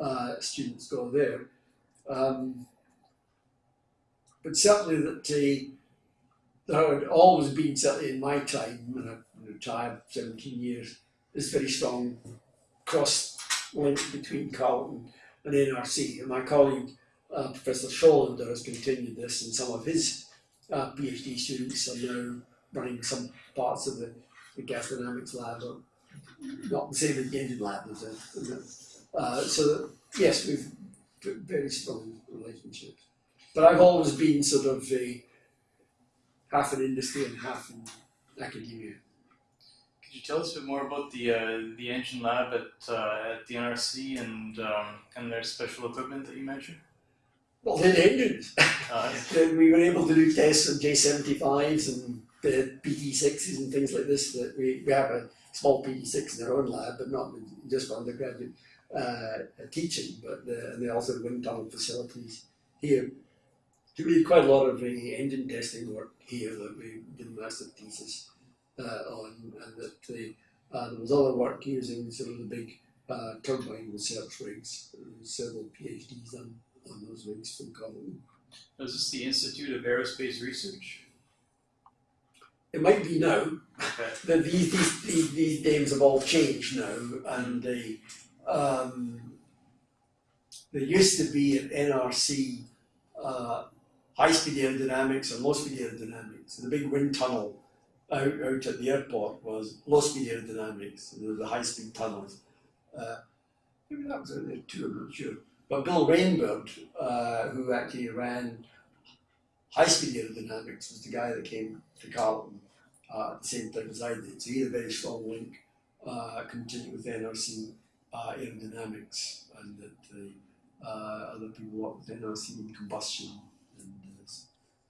uh, students go there. Um, but certainly that uh, there had always been, certainly in my time, and I've retired 17 years, this very strong cross link between Carleton and NRC. And my colleague, uh, Professor Sjolander, has continued this, and some of his uh, PhD students are now running some parts of the, the gas dynamics lab, or not the same as the engine lab. As a, uh, so, that, yes, we've very strong relationships. But I've always been sort of a half in industry and half in academia. Could you tell us a bit more about the uh, the engine lab at uh, at the NRC and um, and their special equipment that you mentioned? Well, they're the engines. Uh, we were able to do tests on J75s and the PT6s and things like this. That we, we have a small PT6 in our own lab, but not just for undergraduate uh, teaching, but uh, and they also have wind tunnel facilities here. We did quite a lot of engine testing work here that we did a master thesis uh, on, and that the, uh, there was other work using sort of the big uh, turbine research rigs. Several PhDs done on those rigs from Carleton. is this the Institute of Aerospace Research? It might be now. Okay. The, these, these, these, these names have all changed now, and they, um, there used to be at NRC uh, high speed aerodynamics and low speed aerodynamics. The big wind tunnel out, out at the airport was low speed aerodynamics, there were the high speed tunnels. Uh, maybe that was out there too, I'm not sure. But Bill Rainbird, uh, who actually ran high speed aerodynamics, was the guy that came to Carleton uh, at the same time as I did. So he had a very strong link, uh, continued with NRC uh, aerodynamics, and that the uh, other people worked with NRC in combustion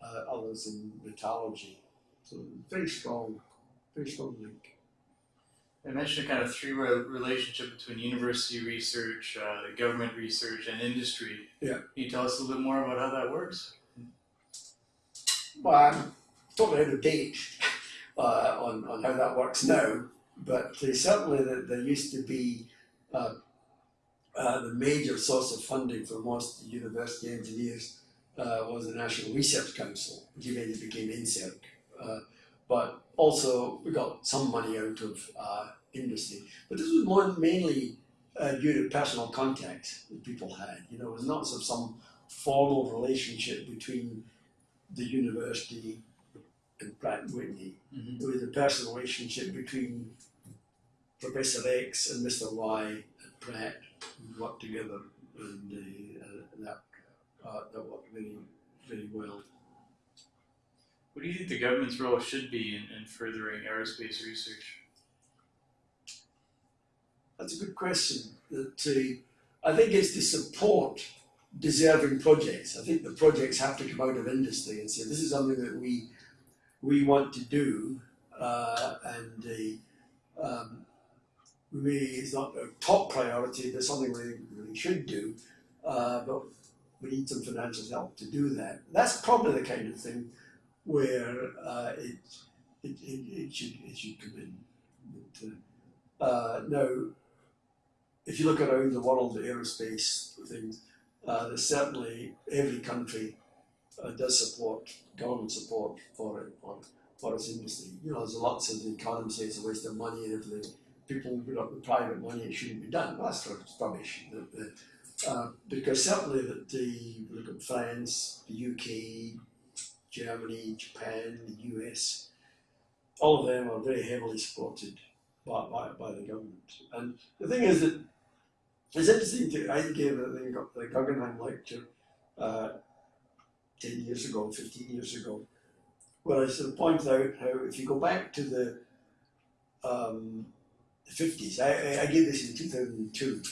uh, others in metallurgy. So very strong, very strong link. I mentioned kind of three re- relationship between university research, uh, government research, and industry. Yeah. Can you tell us a little bit more about how that works? Well, I'm totally out of date uh, on, on how that works now, but uh, certainly that there used to be uh, uh, the major source of funding for most university engineers uh, was the National Research Council, which eventually became NSERC. Uh, but also we got some money out of uh, industry. But this was more mainly uh, due to personal contacts that people had. You know, it was not sort of some formal relationship between the university and Pratt and Whitney. Mm-hmm. It was a personal relationship between Professor X and Mr. Y at Pratt who worked together and uh, uh, that worked very, very well. What do you think the government's role should be in, in furthering aerospace research? That's a good question. That uh, I think it's to support deserving projects. I think the projects have to come out of industry and say this is something that we we want to do, uh, and uh, um, we it's not a top priority, but something we really should do. Uh, but we need some financial help to do that. That's probably the kind of thing where uh, it, it, it, it should it should come in. But, uh, now, if you look around the world, the aerospace things, uh, there's certainly every country uh, does support government support for it for, for its industry. You know, there's lots of the economy say it's a waste of money, and if the people put up the private money, it shouldn't be done. Well, that's rubbish. The, the, because certainly that the look at France, the UK, Germany, Japan, the US, all of them are very heavily supported by, by, by the government. And the thing is that it's interesting to, I gave a the Guggenheim lecture uh, 10 years ago, 15 years ago, where I sort of pointed out how if you go back to the um, the 50s. I, I, did this in 2002,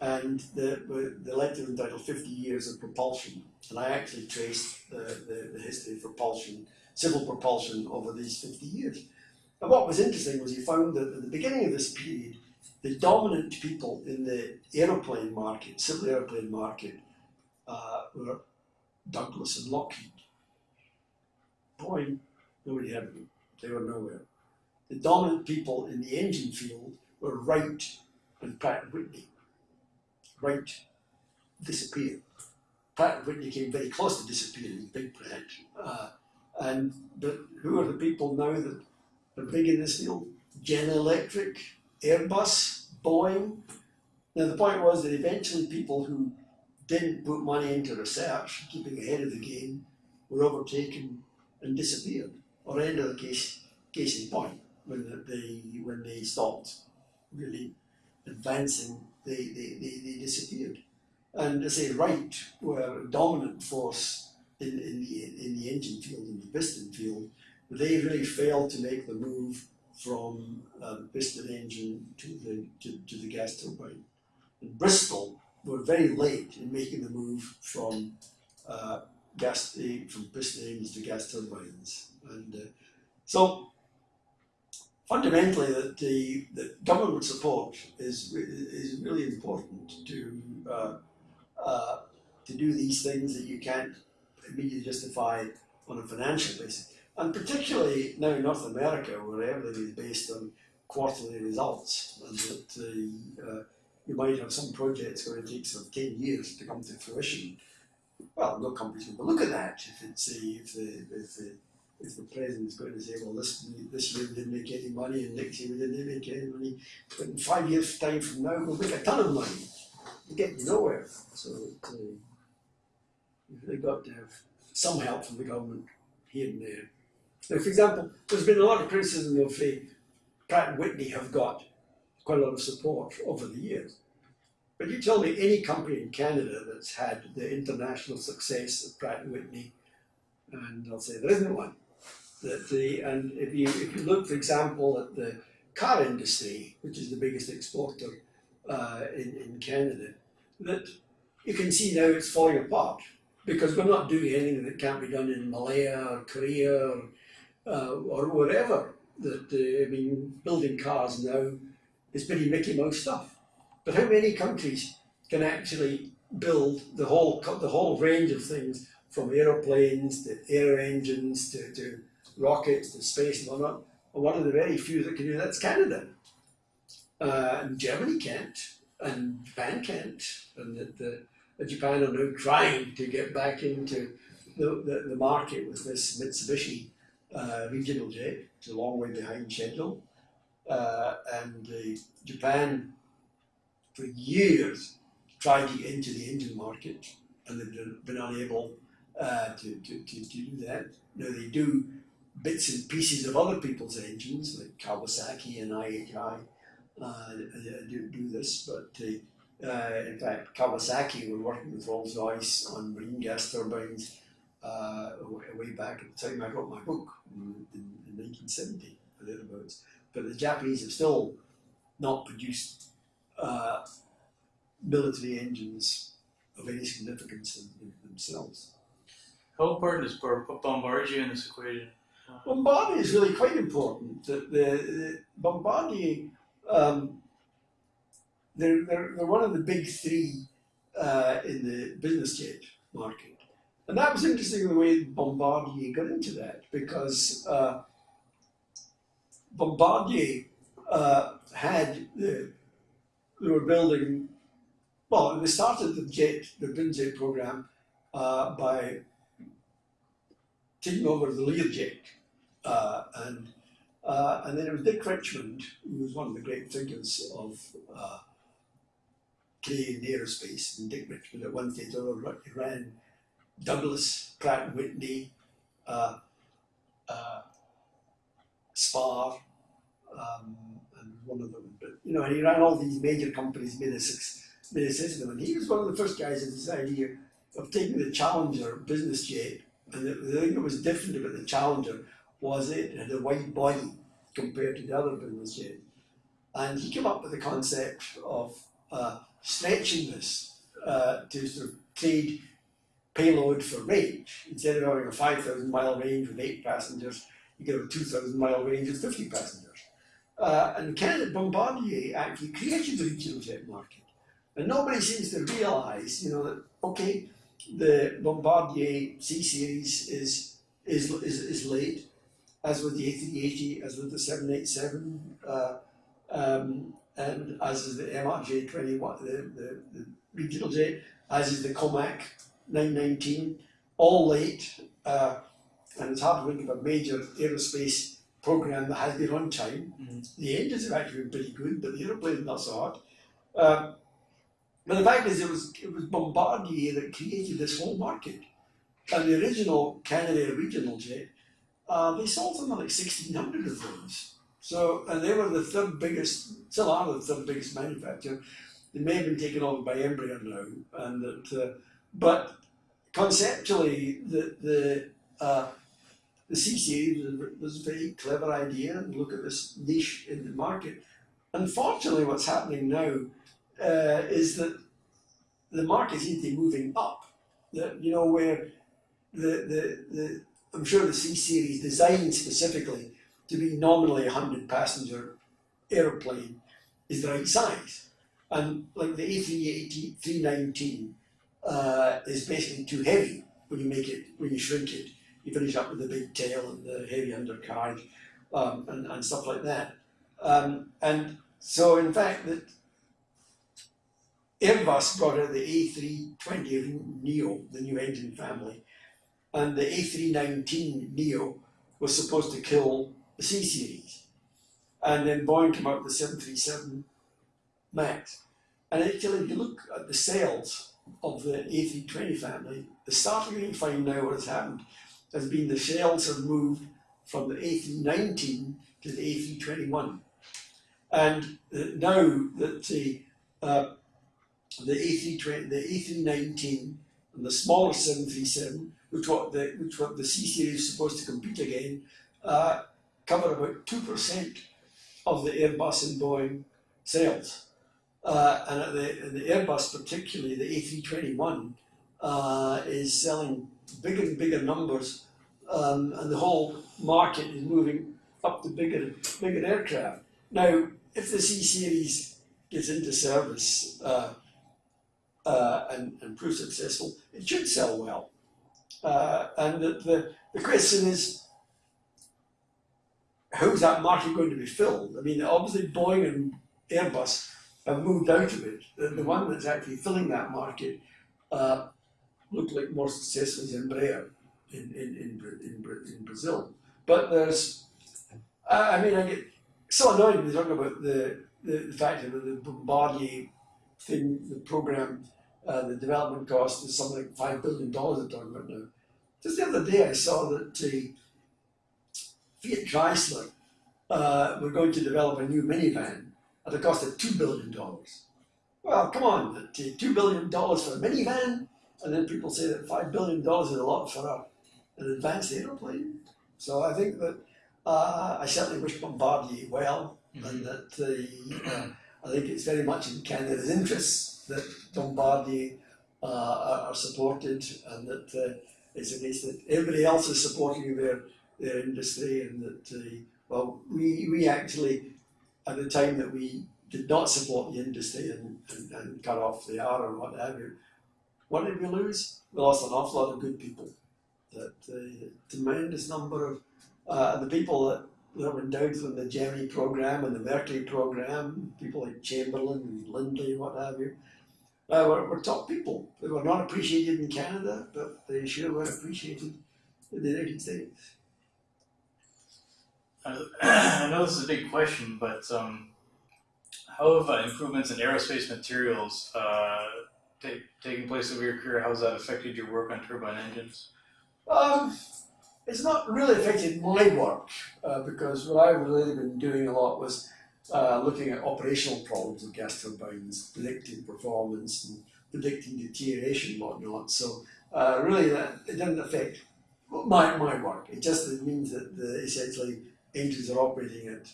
and the, the was entitled 50 Years of Propulsion. And I actually traced the, the, the history of propulsion, civil propulsion, over these 50 years. And what was interesting was you found that at the beginning of this period, the dominant people in the aeroplane market, civil aeroplane market, uh, were Douglas and Lockheed. Boeing, nobody had them. They were nowhere. The dominant people in the engine field were Wright and Pratt Whitney. Wright disappeared. Pratt and Whitney came very close to disappearing, big Pratt. Uh, and who are the people now that are big in this field? General Electric, Airbus, Boeing. Now the point was that eventually people who didn't put money into research, keeping ahead of the game, were overtaken and disappeared. Or end of the case, case in point, when they when they stopped really advancing, they, they, they, they disappeared. And as a right were a dominant force in, in, the, in the engine field, in the piston field, they really failed to make the move from uh, the piston engine to the, to, to the gas turbine. And Bristol were very late in making the move from uh, gas from piston engines to gas turbines. And uh, so fundamentally that the, the government support is, is really important to, uh, uh, to do these things that you can't immediately justify on a financial basis. And particularly now in North America where everything is based on quarterly results and that uh, you might have some projects it takes sort of 10 years to come to fruition. Well, no going to look at that if it's a, if the, if the if the president's going to say, well, this this year we didn't make any money, and next year we didn't make any money, but in five years' time from now we'll make a ton of money. We get nowhere. So uh, you've really got to have some help from the government here and there. Now, for example, there's been a lot of criticism of the Pratt Whitney have got quite a lot of support over the years. But you tell me any company in Canada that's had the international success of Pratt Whitney, and I'll say there isn't one that the and if you if you look, for example, at the car industry, which is the biggest exporter uh, in in Canada, that you can see now it's falling apart because we're not doing anything that can't be done in Malaya or Korea or, uh, or wherever. That uh, I mean, building cars now is pretty Mickey Mouse stuff. But how many countries can actually build the whole the whole range of things from aeroplanes to air engines to, to rockets to space and whatnot. And one of the very few that can do that's Canada. Uh, and Germany can't, and Japan can't, and the, the, Japan are now trying to get back into the, the, the market with this Mitsubishi uh, regional jet. It's a long way behind schedule. Uh, and Japan, for years, tried to get into the Indian market, and they've been unable uh, to, to, to, to do that. Now they do bits and pieces of other people's engines, like Kawasaki and IHI, uh, do, do this. But uh, in fact, Kawasaki were working with Rolls Royce on marine gas turbines uh, way back at the time I wrote my book in, in, in 1970, thereabouts. But the Japanese have still not produced uh, military engines of any significance in, in themselves. How important is Bombardier in this equation? Bombardier is really quite important. The, the, the Bombardier, um, they're, they're, they're one of the big three uh, in the business jet market. And that was interesting the way Bombardier got into that because uh, Bombardier uh, had, the, they were building, well, they started the jet, the Binjet program uh, by taking over the Learjet uh, and uh, and then it was Dick Richmond, who was one of the great figures of uh, Canadian aerospace. And Dick Richmond at one stage ran Douglas, Pratt Whitney, uh, uh, Spar, um, and one of them. But you know, and he ran all these major companies, made a, made a system. And he was one of the first guys in this idea of taking the Challenger business jet. And the, the thing that was different about the Challenger was it had a wide body compared to the other business jets. and he came up with the concept of uh, stretching this uh, to sort of trade payload for range. Instead of having a 5,000 mile range with eight passengers, you get a 2,000 mile range with 50 passengers. Uh, and Canada Bombardier actually created the regional jet market. And nobody seems to realise, you know, that, okay, the Bombardier C series is, is, is, is late, as with the A380, as with the 787, uh, um, and as is the MRJ 21, the, the, the regional jet, as is the Comac 919, all late. Uh, and it's hard to think of a major aerospace program that has been on time. Mhm. The engines have actually been pretty good, but the aeroplane not so hot. Um, but the fact is, it was it was Bombardier that created this whole market. And the original Canadair regional jet, uh, they sold something like sixteen hundred of those. So, and they were the third biggest, still are the third biggest manufacturer. They may have been taken over by Embraer now, and that, uh, but conceptually, the the uh, the CCA was a, very clever idea and look at this niche in the market. Unfortunately, what's happening now uh, is that the market be moving up. That you know where the the, the I'm sure the C series designed specifically to be nominally a hundred passenger aeroplane is the right size, and like the A380 319 uh, is basically too heavy when you make it when you shrink it you finish up with the big tail and the heavy undercarriage um, and, and stuff like that. Um, and so, in fact, that Airbus brought out the A320 Neo, the new engine family, and the A319 Neo was supposed to kill the C series. And then Boeing came out with the 737 MAX. And actually, if you look at the sales of the A320 family, the startling find now what has happened has been the sales have moved from the A319 to the A321. And uh, now that the, uh, the A320, the A319 and the smaller 737, which what the, which what the C series is supposed to compete again, uh, cover about 2% of the Airbus and Boeing sales. Uh, and the, and the Airbus, particularly the A321, uh, is selling bigger and bigger numbers, um, and the whole market is moving up to bigger, bigger aircraft. Now, if the C series gets into service uh, uh, and, and proves successful, it should sell well. Uh, and the, the, the question is, how's that market going to be filled? I mean, obviously Boeing and Airbus have moved out of it. The, the one that's actually filling that market uh, looked like more successful is Embraer in, in, in, in, in Brazil. But there's, I, I mean, I get so annoyed when they talk about the, the, the fact that the Bombardier thing, the program, uh, the development cost is something like $5 billion they're talking about now. Just the other day I saw that the Fiat Chrysler uh, were going to develop a new minivan at a cost of $2 billion. Well, come on, that, uh, $2 billion for a minivan? And then people say that $5 billion is a lot for a, an advanced aeroplane. So I think that uh, I certainly wish Bombardier well, and that uh, uh, I think it's very much in Canada's interests that Bombardier uh, are, supported, and that uh, it's a case that everybody else is supporting their their industry, and that uh, well, we we actually at the time that we did not support the industry and, and, and cut off the Arrow and what have you, what did we lose? We lost an awful lot of good people. That uh, tremendous number of uh, the people that, that were endowed from the Gemini program and the Mercury program, people like Chamberlain and Lindley and what have you, uh, were, were top people. They were not appreciated in Canada, but they sure were appreciated in the United States. I I know this is a big question, but um, how have uh, improvements in aerospace materials uh, taken place over your career? How has that affected your work on turbine engines? Um, it's not really affected my work uh, because what I've really been doing a lot was uh, looking at operational problems of gas turbines, predicting performance and predicting deterioration and whatnot. So uh, really, that, it doesn't affect my, my work. It just means that the, essentially engines are operating at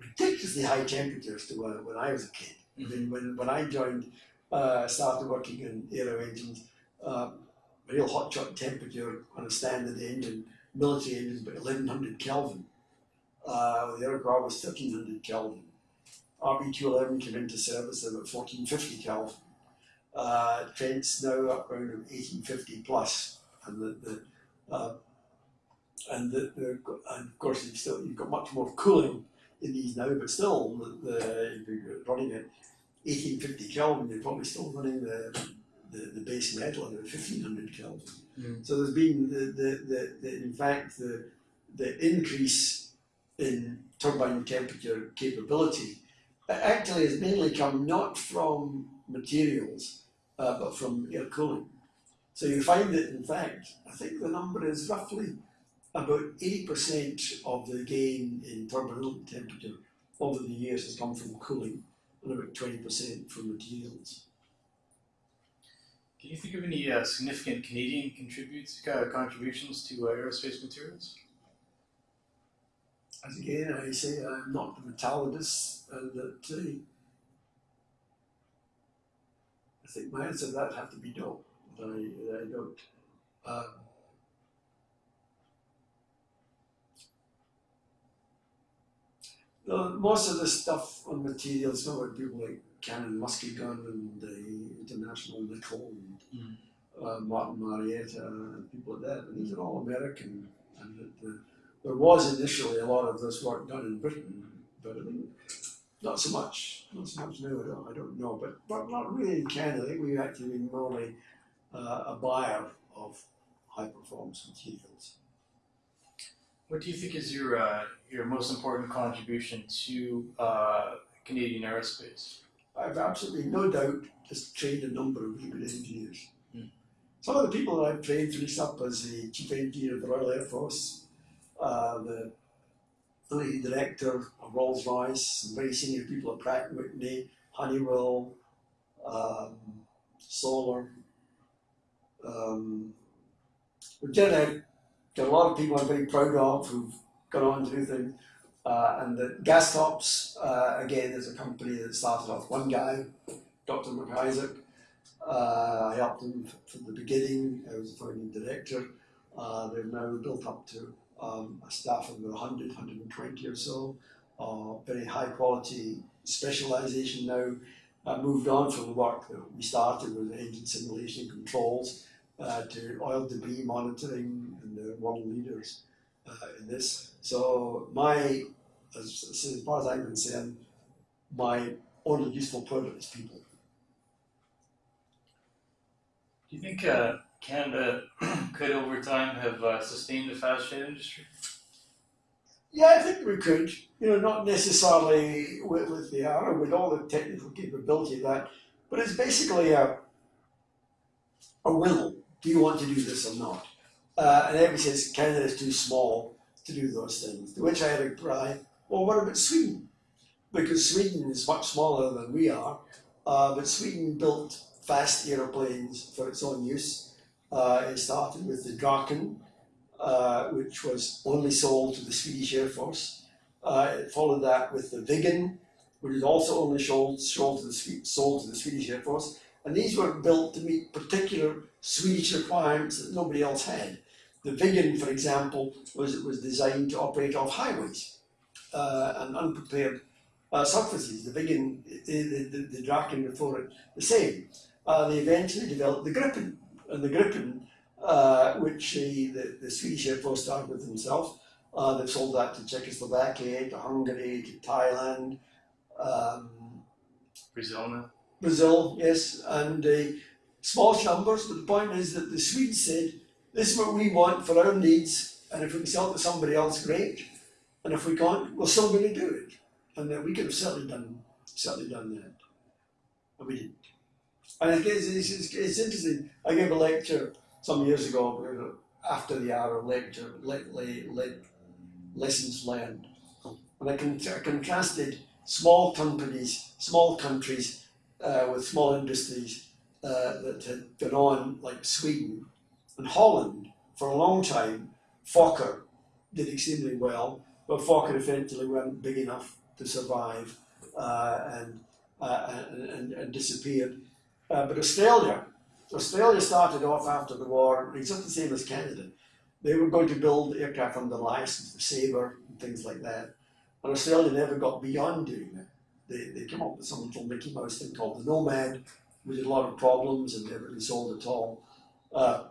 ridiculously high temperatures to when, when I was a kid. I mean, when, when I joined, uh, started working in aero engines, uh, real hot shot temperature on a standard engine, military engines, about 1100 Kelvin. Uh, the aircraft was 1300 Kelvin. RB211 came into service at 1450 Kelvin. Uh, now up around 1850 plus, and the, the uh, and the, the and of course you've still you've got much more cooling in these now, but still the, the if you're running at 1850 Kelvin, you're probably still running the the, the base metal at 1500 Kelvin. Mm. So there's been the, the, the, the in fact the the increase in turbine temperature capability actually has mainly come not from materials uh, but from air cooling. So you find that in fact I think the number is roughly about 80% of the gain in turbine temperature over the years has come from cooling and about 20% from materials. Can you think of any uh, significant Canadian contributes uh, contributions to uh, aerospace materials? As again, I say I'm not the metallurgist, and that uh, I think my answer to that have to be no. That I, that I don't. Um, most of the stuff on materials, some of people like Cannon Muskegon and the International Nickel and uh, Martin Marietta and people like that. And these are all American. And the, the, there was initially a lot of this work done in Britain, but I mean, not so much. Not so much now. I don't, I don't know. But, but not really in Canada. I think we've actually been mainly uh, a buyer of high performance materials. What do you think is your uh, your most important contribution to uh, Canadian aerospace? I've absolutely no doubt just trained a number of really good engineers. Hmm. Some of the people that I've trained finished up as the chief engineer of the Royal Air Force, uh, the the director of Rolls Royce, some very senior people at Pratt Whitney, Honeywell, um, Solar. Um, we've generally got a lot of people I'm very proud of who've gone on to do things. Uh, and the GasTOPS, uh, again, is a company that started off one guy, Dr. McIsaac. Uh, I helped him from the beginning. I was the founding director. Uh, they've now built up to um, a staff of about 100, 120 or so. Uh, very high quality specialization now. Uh, moved on from the work that we started with engine simulation controls uh, to oil debris monitoring, and they're world leaders uh, in this. So my, as, as far as I'm concerned, my only useful product is people. Do you think uh, Canada could, over time, have uh, sustained the fast jet industry? Yeah, I think we could. You know, not necessarily with, with the arrow, with all the technical capability of that, but it's basically a a will. Do you want to do this or not? Uh, and everybody says Canada is too small to do those things. To which I reply, well, what about Sweden? Because Sweden is much smaller than we are, uh, but Sweden built fast aeroplanes for its own use. Uh, it started with the Draken, uh, which was only sold to the Swedish Air Force. Uh, it followed that with the Viggen, which is also only sold, sold, to the, sold to the Swedish Air Force. And these were built to meet particular Swedish requirements that nobody else had. The Viggen, for example, was, was designed to operate off highways uh, and unprepared uh, surfaces. The Viggen, the, the, the, Draken before it, the same. Uh, they eventually developed the Gripen, the Gripen uh, which the, the, the Swedish Air Force started with themselves. Uh, they've sold that to Czechoslovakia, to Hungary, to Thailand, um, Brazil now? Brazil, yes, and uh, small numbers. But the point is that the Swedes said, "This is what we want for our needs, and if we can sell it to somebody else, great. And if we can't, we're still going to do it." And uh, we could have certainly done, certainly done that, and we didn't. And it's, it's, it's interesting. I gave a lecture some years ago after the hour lecture, le, le, le, lessons learned, and I, con- I contrasted small companies, small countries uh, with small industries uh, that had gone on, like Sweden and Holland, for a long time. Fokker did extremely well, but Fokker eventually weren't big enough to survive uh, and, uh, and, and, and disappeared. Uh, but Australia, Australia started off after the war exactly the same as Canada. They were going to build aircraft under license, the Sabre and things like that. And Australia never got beyond doing that. They, they came up with some little Mickey Mouse thing called the Nomad, which had a lot of problems and never really sold at all. Uh,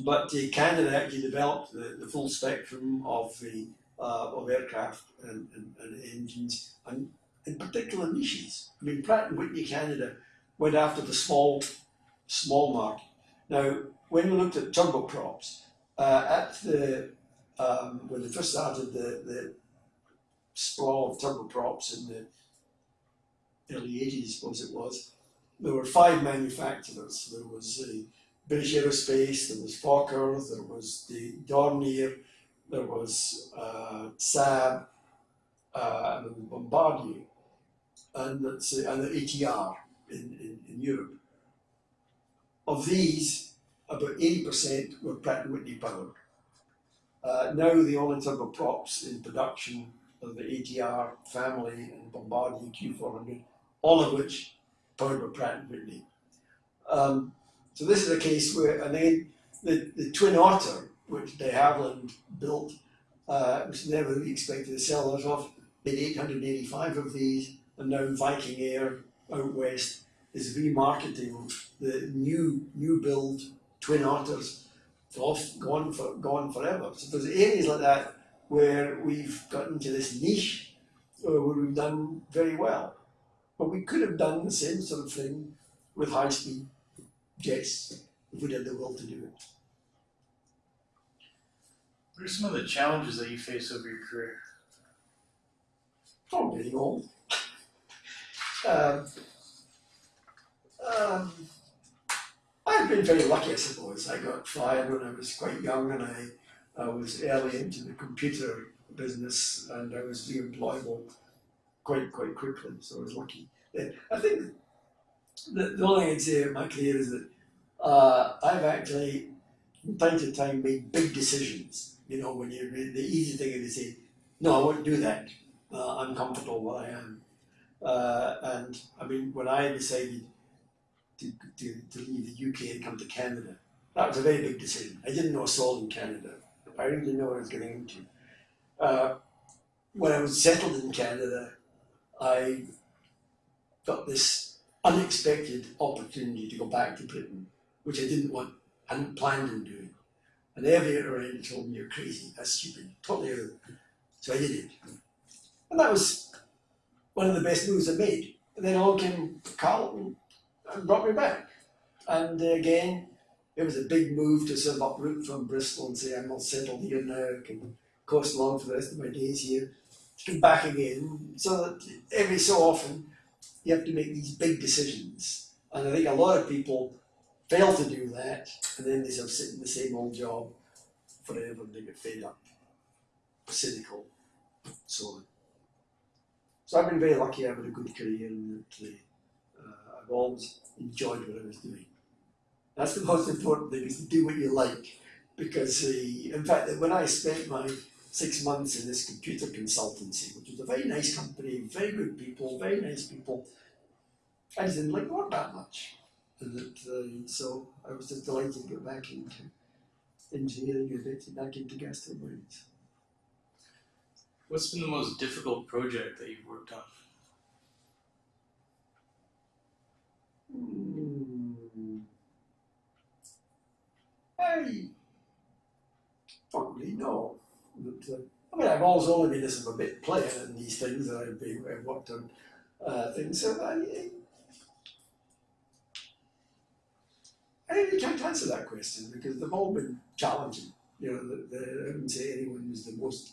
but uh, Canada actually developed the, the full spectrum of the uh, of aircraft and, and, and engines, and in particular niches. I mean, Pratt and Whitney Canada went after the small small market. Now, when we looked at turboprops, uh, at the um, when they first started the, the sprawl of turboprops in the early 80s, I suppose it was, there were five manufacturers. There was the British Aerospace, there was Fokker, there was the Dornier, there was uh, Saab, uh, and Bombardier, and, uh, and the ATR in, in, in Europe. Of these, about 80% were Pratt & Whitney powered. Uh, now the only turboprops in production are the ATR family and Bombardier Q400, all of which powered by Pratt & Whitney. Um, so this is a case where, and then the, the Twin Otter, which de Havilland built, uh, was never really expected to sell out of, made 885 of these, and now Viking Air out west is remarketing the new new build Twin Otters off gone for gone forever. So there's areas like that where we've got into this niche uh, where we've done very well. But we could have done the same sort of thing with high speed jets if we had the will to do it. What are some of the challenges that you face over your career? Oh, getting old. Um, um, I've been very lucky, I suppose. I got fired when I was quite young, and I, I was early into the computer business, and I was reemployable quite quite quickly. So I was lucky. I think the, the only thing I'd say about my career is that uh, I've actually, from time to time, made big decisions. You know, when you the easy thing is to say, "No, I won't do that. Uh, I'm comfortable where I am." Uh, and I mean, when I decided to, to, to leave the UK and come to Canada. That was a very big decision. I didn't know a soul in Canada. I really didn't know what I was getting into. Uh, when I was settled in Canada, I got this unexpected opportunity to go back to Britain, which I didn't want, hadn't planned on doing. And every around told me, you're crazy, that's stupid, totally out. So I did it. And that was one of the best moves I made. And then along came Carleton and brought me back. And again, it was a big move to sort of uproot from Bristol and say, I'm not settled here now, I can coast along for the rest of my days here, come back again. So that every so often, you have to make these big decisions. And I think a lot of people fail to do that, and then they sort of sit in the same old job forever and they get fed up, cynical, so on. So I've been very lucky I've had a good career and uh, I've always enjoyed what I was doing. That's the most important thing is to do what you like. Because uh, in fact when I spent my six months in this computer consultancy, which was a very nice company, very good people, very nice people, I just didn't like work that much. And that, uh, so I was just delighted to get back into engineering and back into gas turbines. What's been the most difficult project that you've worked on? Hmm. I don't really know. But, uh, I mean, I've always only been a sort of a bit player in these things that I've, been, I've worked on uh, things. So I, I really can't answer that question because they've all been challenging. You know, the, the, I wouldn't say anyone was the most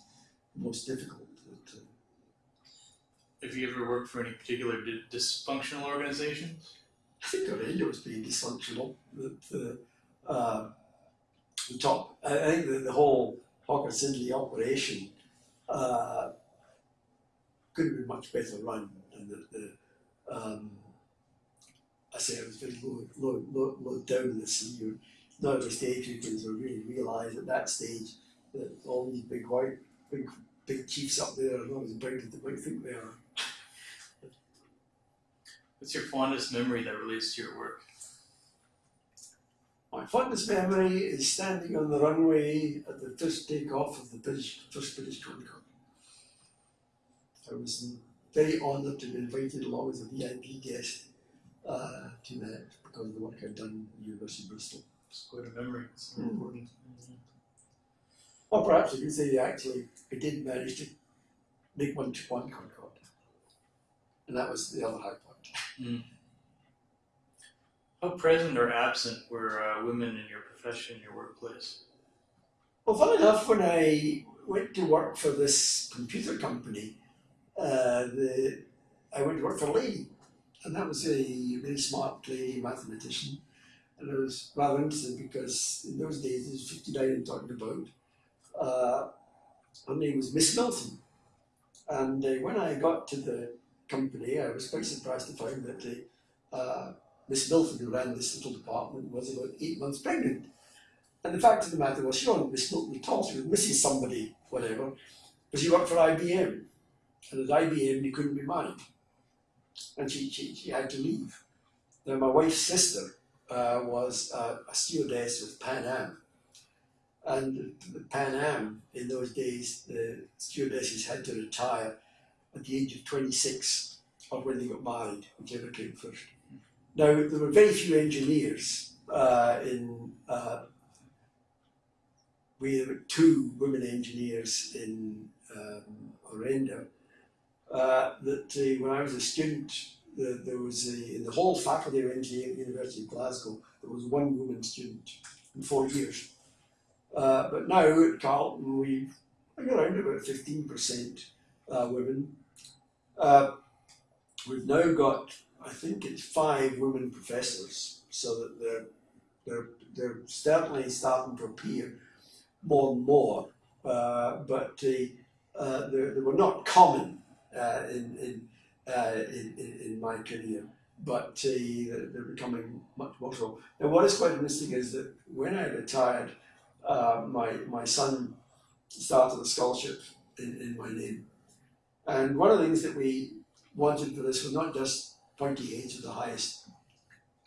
most difficult. But, uh, Have you ever worked for any particular dysfunctional organizations? I think our radio was being dysfunctional. That the, uh, the top, I I think the, the whole Hawker Siddeley operation uh, could have been much better run, and the, the um, I say it was very low, low, low, low down in the sea. Not at the stage you can sort of really realised at that stage that all these big white, big big chiefs up there are not as big as they might think they are. What's your fondest memory that relates to your work? My fondest memory is standing on the runway at the first takeoff of the British, first British Concorde. I was very honoured to be invited along as a VIP guest uh, to that because of the work I'd done at the University of Bristol. It's quite a memory. It's Mm. important. Or perhaps I could say actually I did manage to make one to one Concorde. And that was the other high point. How present or absent were uh, women in your profession, your workplace? Well, fun enough, when I went to work for this computer company, uh, the, I went to work for Lee, and that was a very smart lady mathematician. And I was rather interested because in those days, it was 59 I'm talking about, uh, her name was Miss Milton. And uh, when I got to the company, I was quite surprised to find that uh, Miss Milton, who ran this little department, was about eight months pregnant. And the fact of the matter was, she wasn't Miss Milton at all. She was Mrs. somebody, whatever. But she worked for IBM. And at IBM, you couldn't be married. And she, she, she had to leave. Now, my wife's sister uh, was uh, a stewardess with Pan Am. And the Pan Am, in those days, the stewardesses had to retire at the age of 26 or when they got married, whichever came first. Now, there were very few engineers uh, in uh, we had two women engineers in um. Uh, that uh, when I was a student, the, there was a, in the whole faculty of engineering at the University of Glasgow, there was one woman student in four years. Uh, but now at Carleton, we've around about 15% uh, women. Uh, we've now got, I think it's five women professors, so that they're, they're, they're certainly starting to appear more and more, uh, but uh, uh, they, they were not common in, in, in, in, my career, but uh, they're, they're becoming much more so. Now, what is quite interesting is that when I retired, uh, my, my son started a scholarship in, in my name. And one of the things that we wanted for this was not just pointy heads with the highest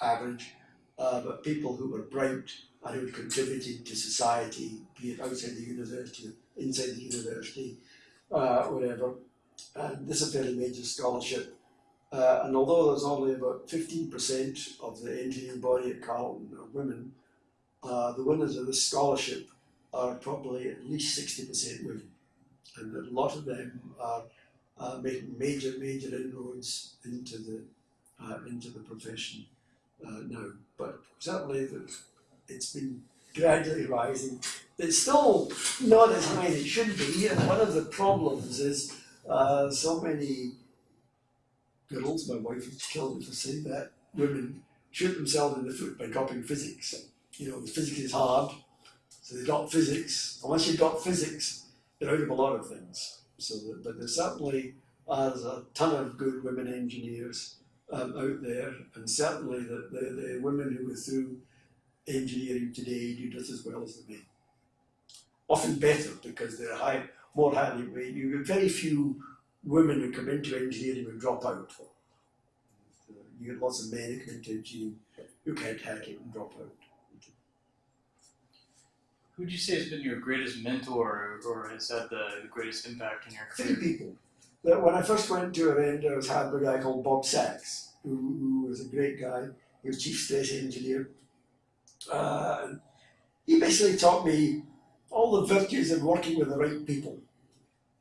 average, uh, but people who were bright and who contributed to society, be it outside the university, inside the university, uh, whatever. And this is a fairly major scholarship. Uh, and although there's only about 15% of the engineering body at Carleton are women, uh, the winners of this scholarship are probably at least 60% women. And a lot of them are uh, making major, major inroads into the, uh, into the profession uh, now. But certainly the, it's been gradually rising. It's still not as high as it should be, and one of the problems is uh, so many girls, my wife would kill me saying that, women shoot themselves in the foot by dropping physics. You know, physics is hard, so they drop physics. Unless you've got physics, you're out of a lot of things. So, that, but there's certainly uh, there's a ton of good women engineers um, out there, and certainly the, the, the women who go through engineering today do just as well as the men. Often better because they're high, more highly rated. You very few women who come into engineering who drop out. You get lots of men who come into engineering who can't hack it and drop out. Who would you say has been your greatest mentor or has had the, the greatest impact in your career? Three people. When I first went to Orenda, I was had by a guy called Bob Sachs, who, who was a great guy. He was chief stress engineer. Uh, he basically taught me all the virtues of working with the right people.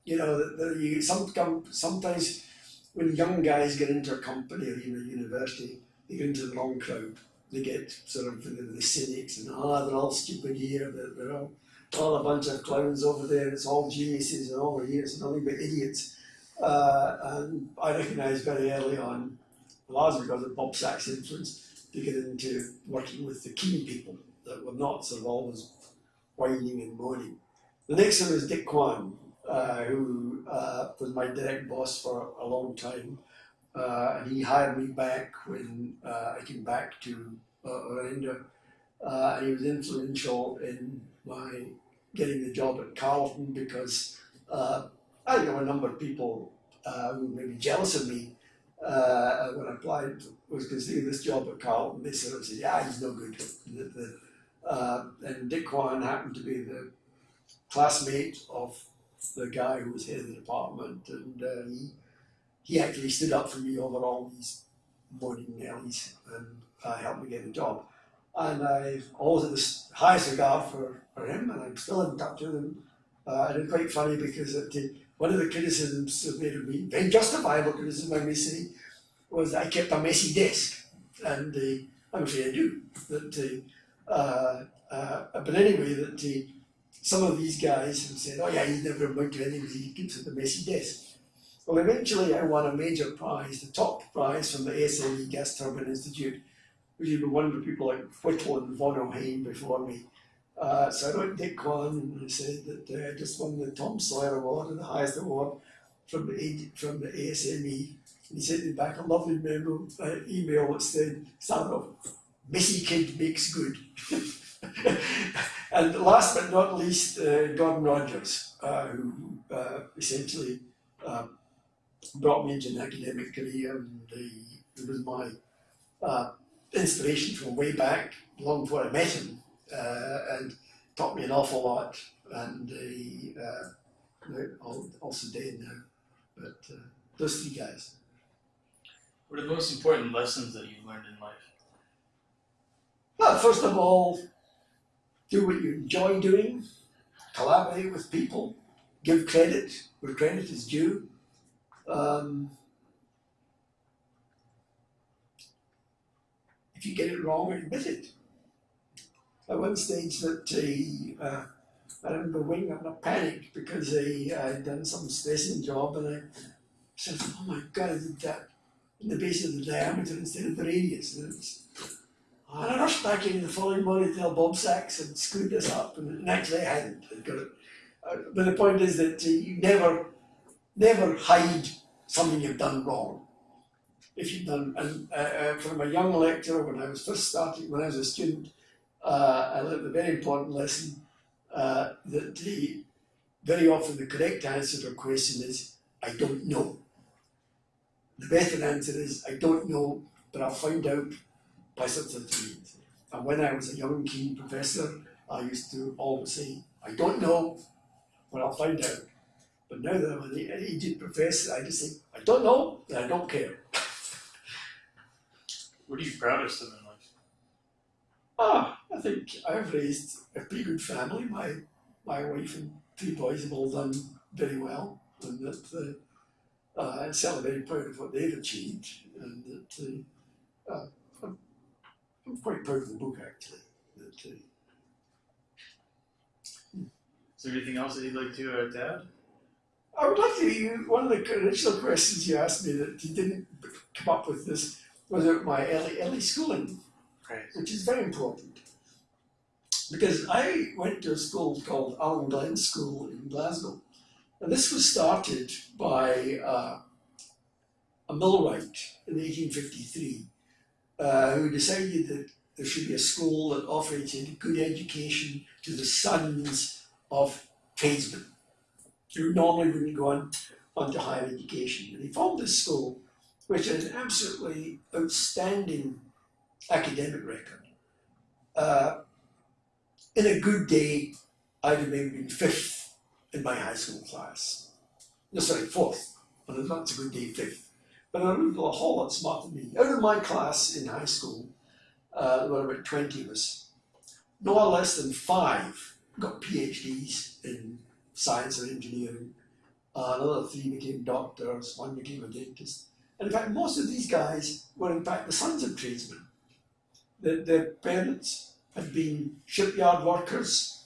You know, that, that you some sometimes when young guys get into a company or even a university, they get into the wrong crowd. They get sort of the, the cynics and ah, they're all stupid here. They're, they're all, all a bunch of clowns over there. It's all geniuses and all here. It's nothing but idiots. Uh, and I recognised very early on, largely because of Bob Sachs' influence, to get into working with the keen people that were not sort of always whining and moaning. The next one was Dick Kwan, uh, who uh, was my direct boss for a long time. Uh, and he hired me back when uh, I came back to uh, Orenda. Uh, and he was influential in my getting the job at Carleton because I know a number of people who may be jealous of me when I applied, was considering this job at Carleton. They sort of said, yeah, he's no good. The, the, uh, and Dick Kwan happened to be the classmate of the guy who was head of the department, and uh, he, he actually stood up for me over all these morning Nellies and uh, helped me get a job. And I've always had the highest regard for, for him, and I'm still in touch with him. Uh, and it's quite funny because it, uh, one of the criticisms made of me, very justifiable criticism I may say, was I kept a messy desk. And uh, I'm afraid I do. That, uh, uh, but anyway, that uh, some of these guys have said, oh yeah, he's never amount to anything he keeps at the messy desk. Well, eventually I won a major prize, the top prize from the ASME Gas Turbine Institute, which had been won by people like Whittle and Von Ohain before me. Uh, so I to Dick Kwan and I said that uh, I just won the Tom Sawyer Award, and the highest award from the, from the ASME. And he sent me back a lovely memo, uh, email that said, "Son of messy kid makes good. and last but not least, uh, Gordon Rogers, uh, who uh, essentially uh, brought me into an academic career and he, he was my uh, inspiration from way back, long before I met him, uh, and taught me an awful lot. And uh, also dead now, but uh, those three guys. What are the most important lessons that you've learned in life? Well, first of all, do what you enjoy doing, collaborate with people, give credit where credit is due. Um, if you get it wrong, admit it. At one stage, that uh, uh, I remember waking up in a panic because I had done some stressing job, and I said, "Oh my God, I did that in the base of the diameter instead of the radius." And, I rushed back in the following morning to tell Bob Sachs and screwed this up, and, actually I hadn't. Got it. Uh, but the point is that uh, you never, never hide something you've done wrong if you've done, and uh, uh, from a young lecturer, when I was first starting, when I was a student, uh, I learned a very important lesson uh, that the, very often the correct answer to a question is, I don't know. The better answer is, I don't know, but I'll find out by some such means. And when I was a young keen professor, I used to always say, I don't know, but I'll find out. But now that I'm an aged professor, I just think, I don't know, and I don't care. What are you proudest of in life? Ah, I think I've raised a pretty good family. My my wife and three boys have all done very well, and that uh, uh, I'm certainly very proud of what they've achieved, and that uh, uh, I'm, I'm quite proud of the book actually. That, uh, Is there anything else that you'd like to uh, add? I would like to. You, one of the initial questions you asked me that you didn't come up with this was about my early early schooling, Right. which is very important because I went to a school called Allan Glen School in Glasgow, and this was started by uh, a millwright in 1853 uh, who decided that there should be a school that offered a good education to the sons of tradesmen who normally wouldn't go on, on to higher education. And he formed this school, which had an absolutely outstanding academic record. Uh, in a good day, I'd have maybe been fifth in my high school class. No, sorry, fourth. Well, that's a good day, fifth. But were people a whole lot smarter than me. Out of my class in high school, uh, there were about 20 of us. No less than five got PhDs in science or engineering. Uh, another three became doctors, one became a dentist. And in fact, most of these guys were in fact the sons of tradesmen. The, their parents had been shipyard workers,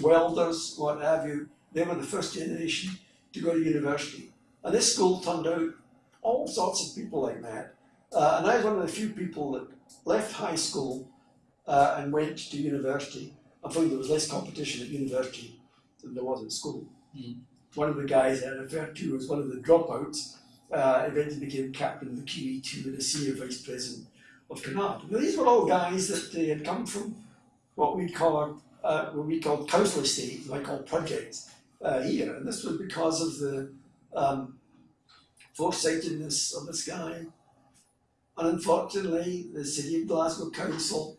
welders, what have you. They were the first generation to go to university. And this school turned out all sorts of people like that. Uh, and I was one of the few people that left high school uh, and went to university. I found there was less competition at university than there was at school. Mm. One of the guys I referred to as one of the dropouts uh, eventually became captain of the QE2 and a senior vice president of Cunard. Now, these were all guys that uh, had come from what we'd call uh, what we called council estates, I call projects. uh, here, and this was because of the um, foresightedness of this guy. And unfortunately, the City of Glasgow Council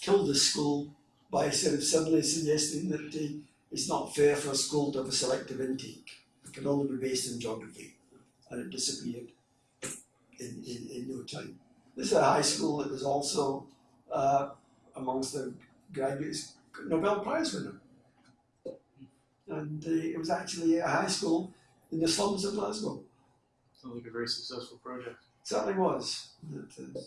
killed the school by sort of suddenly suggesting that uh, it's not fair for a school to have a selective intake. It can only be based in geography, and it disappeared in, in, in no time. This is a high school that was also uh, amongst the graduates Nobel Prize winner. And uh, it was actually a high school in the slums of Glasgow. Sounds like a very successful project. certainly was. That, uh,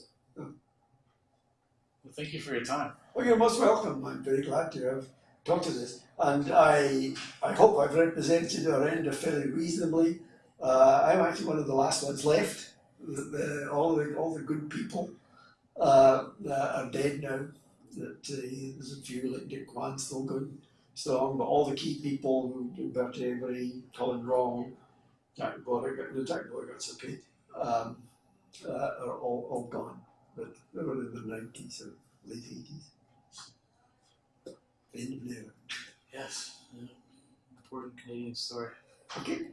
Well, thank you for your time. well, you're most welcome. I'm very glad to have talked to this. And I, I hope I've represented Orenda fairly reasonably. Uh, I'm actually one of the last ones left. The, the, all, the, all the good people uh, are dead now. That uh, there's a few like Dick Kwan still going strong, but all the key people, Bert Avery, Colin Wrong, Jack Beauregard, no, Jack Beauregard's okay, um, uh, are all, all gone but they were in the 90s or late 80s. In there. Yes, important Canadian story. Okay.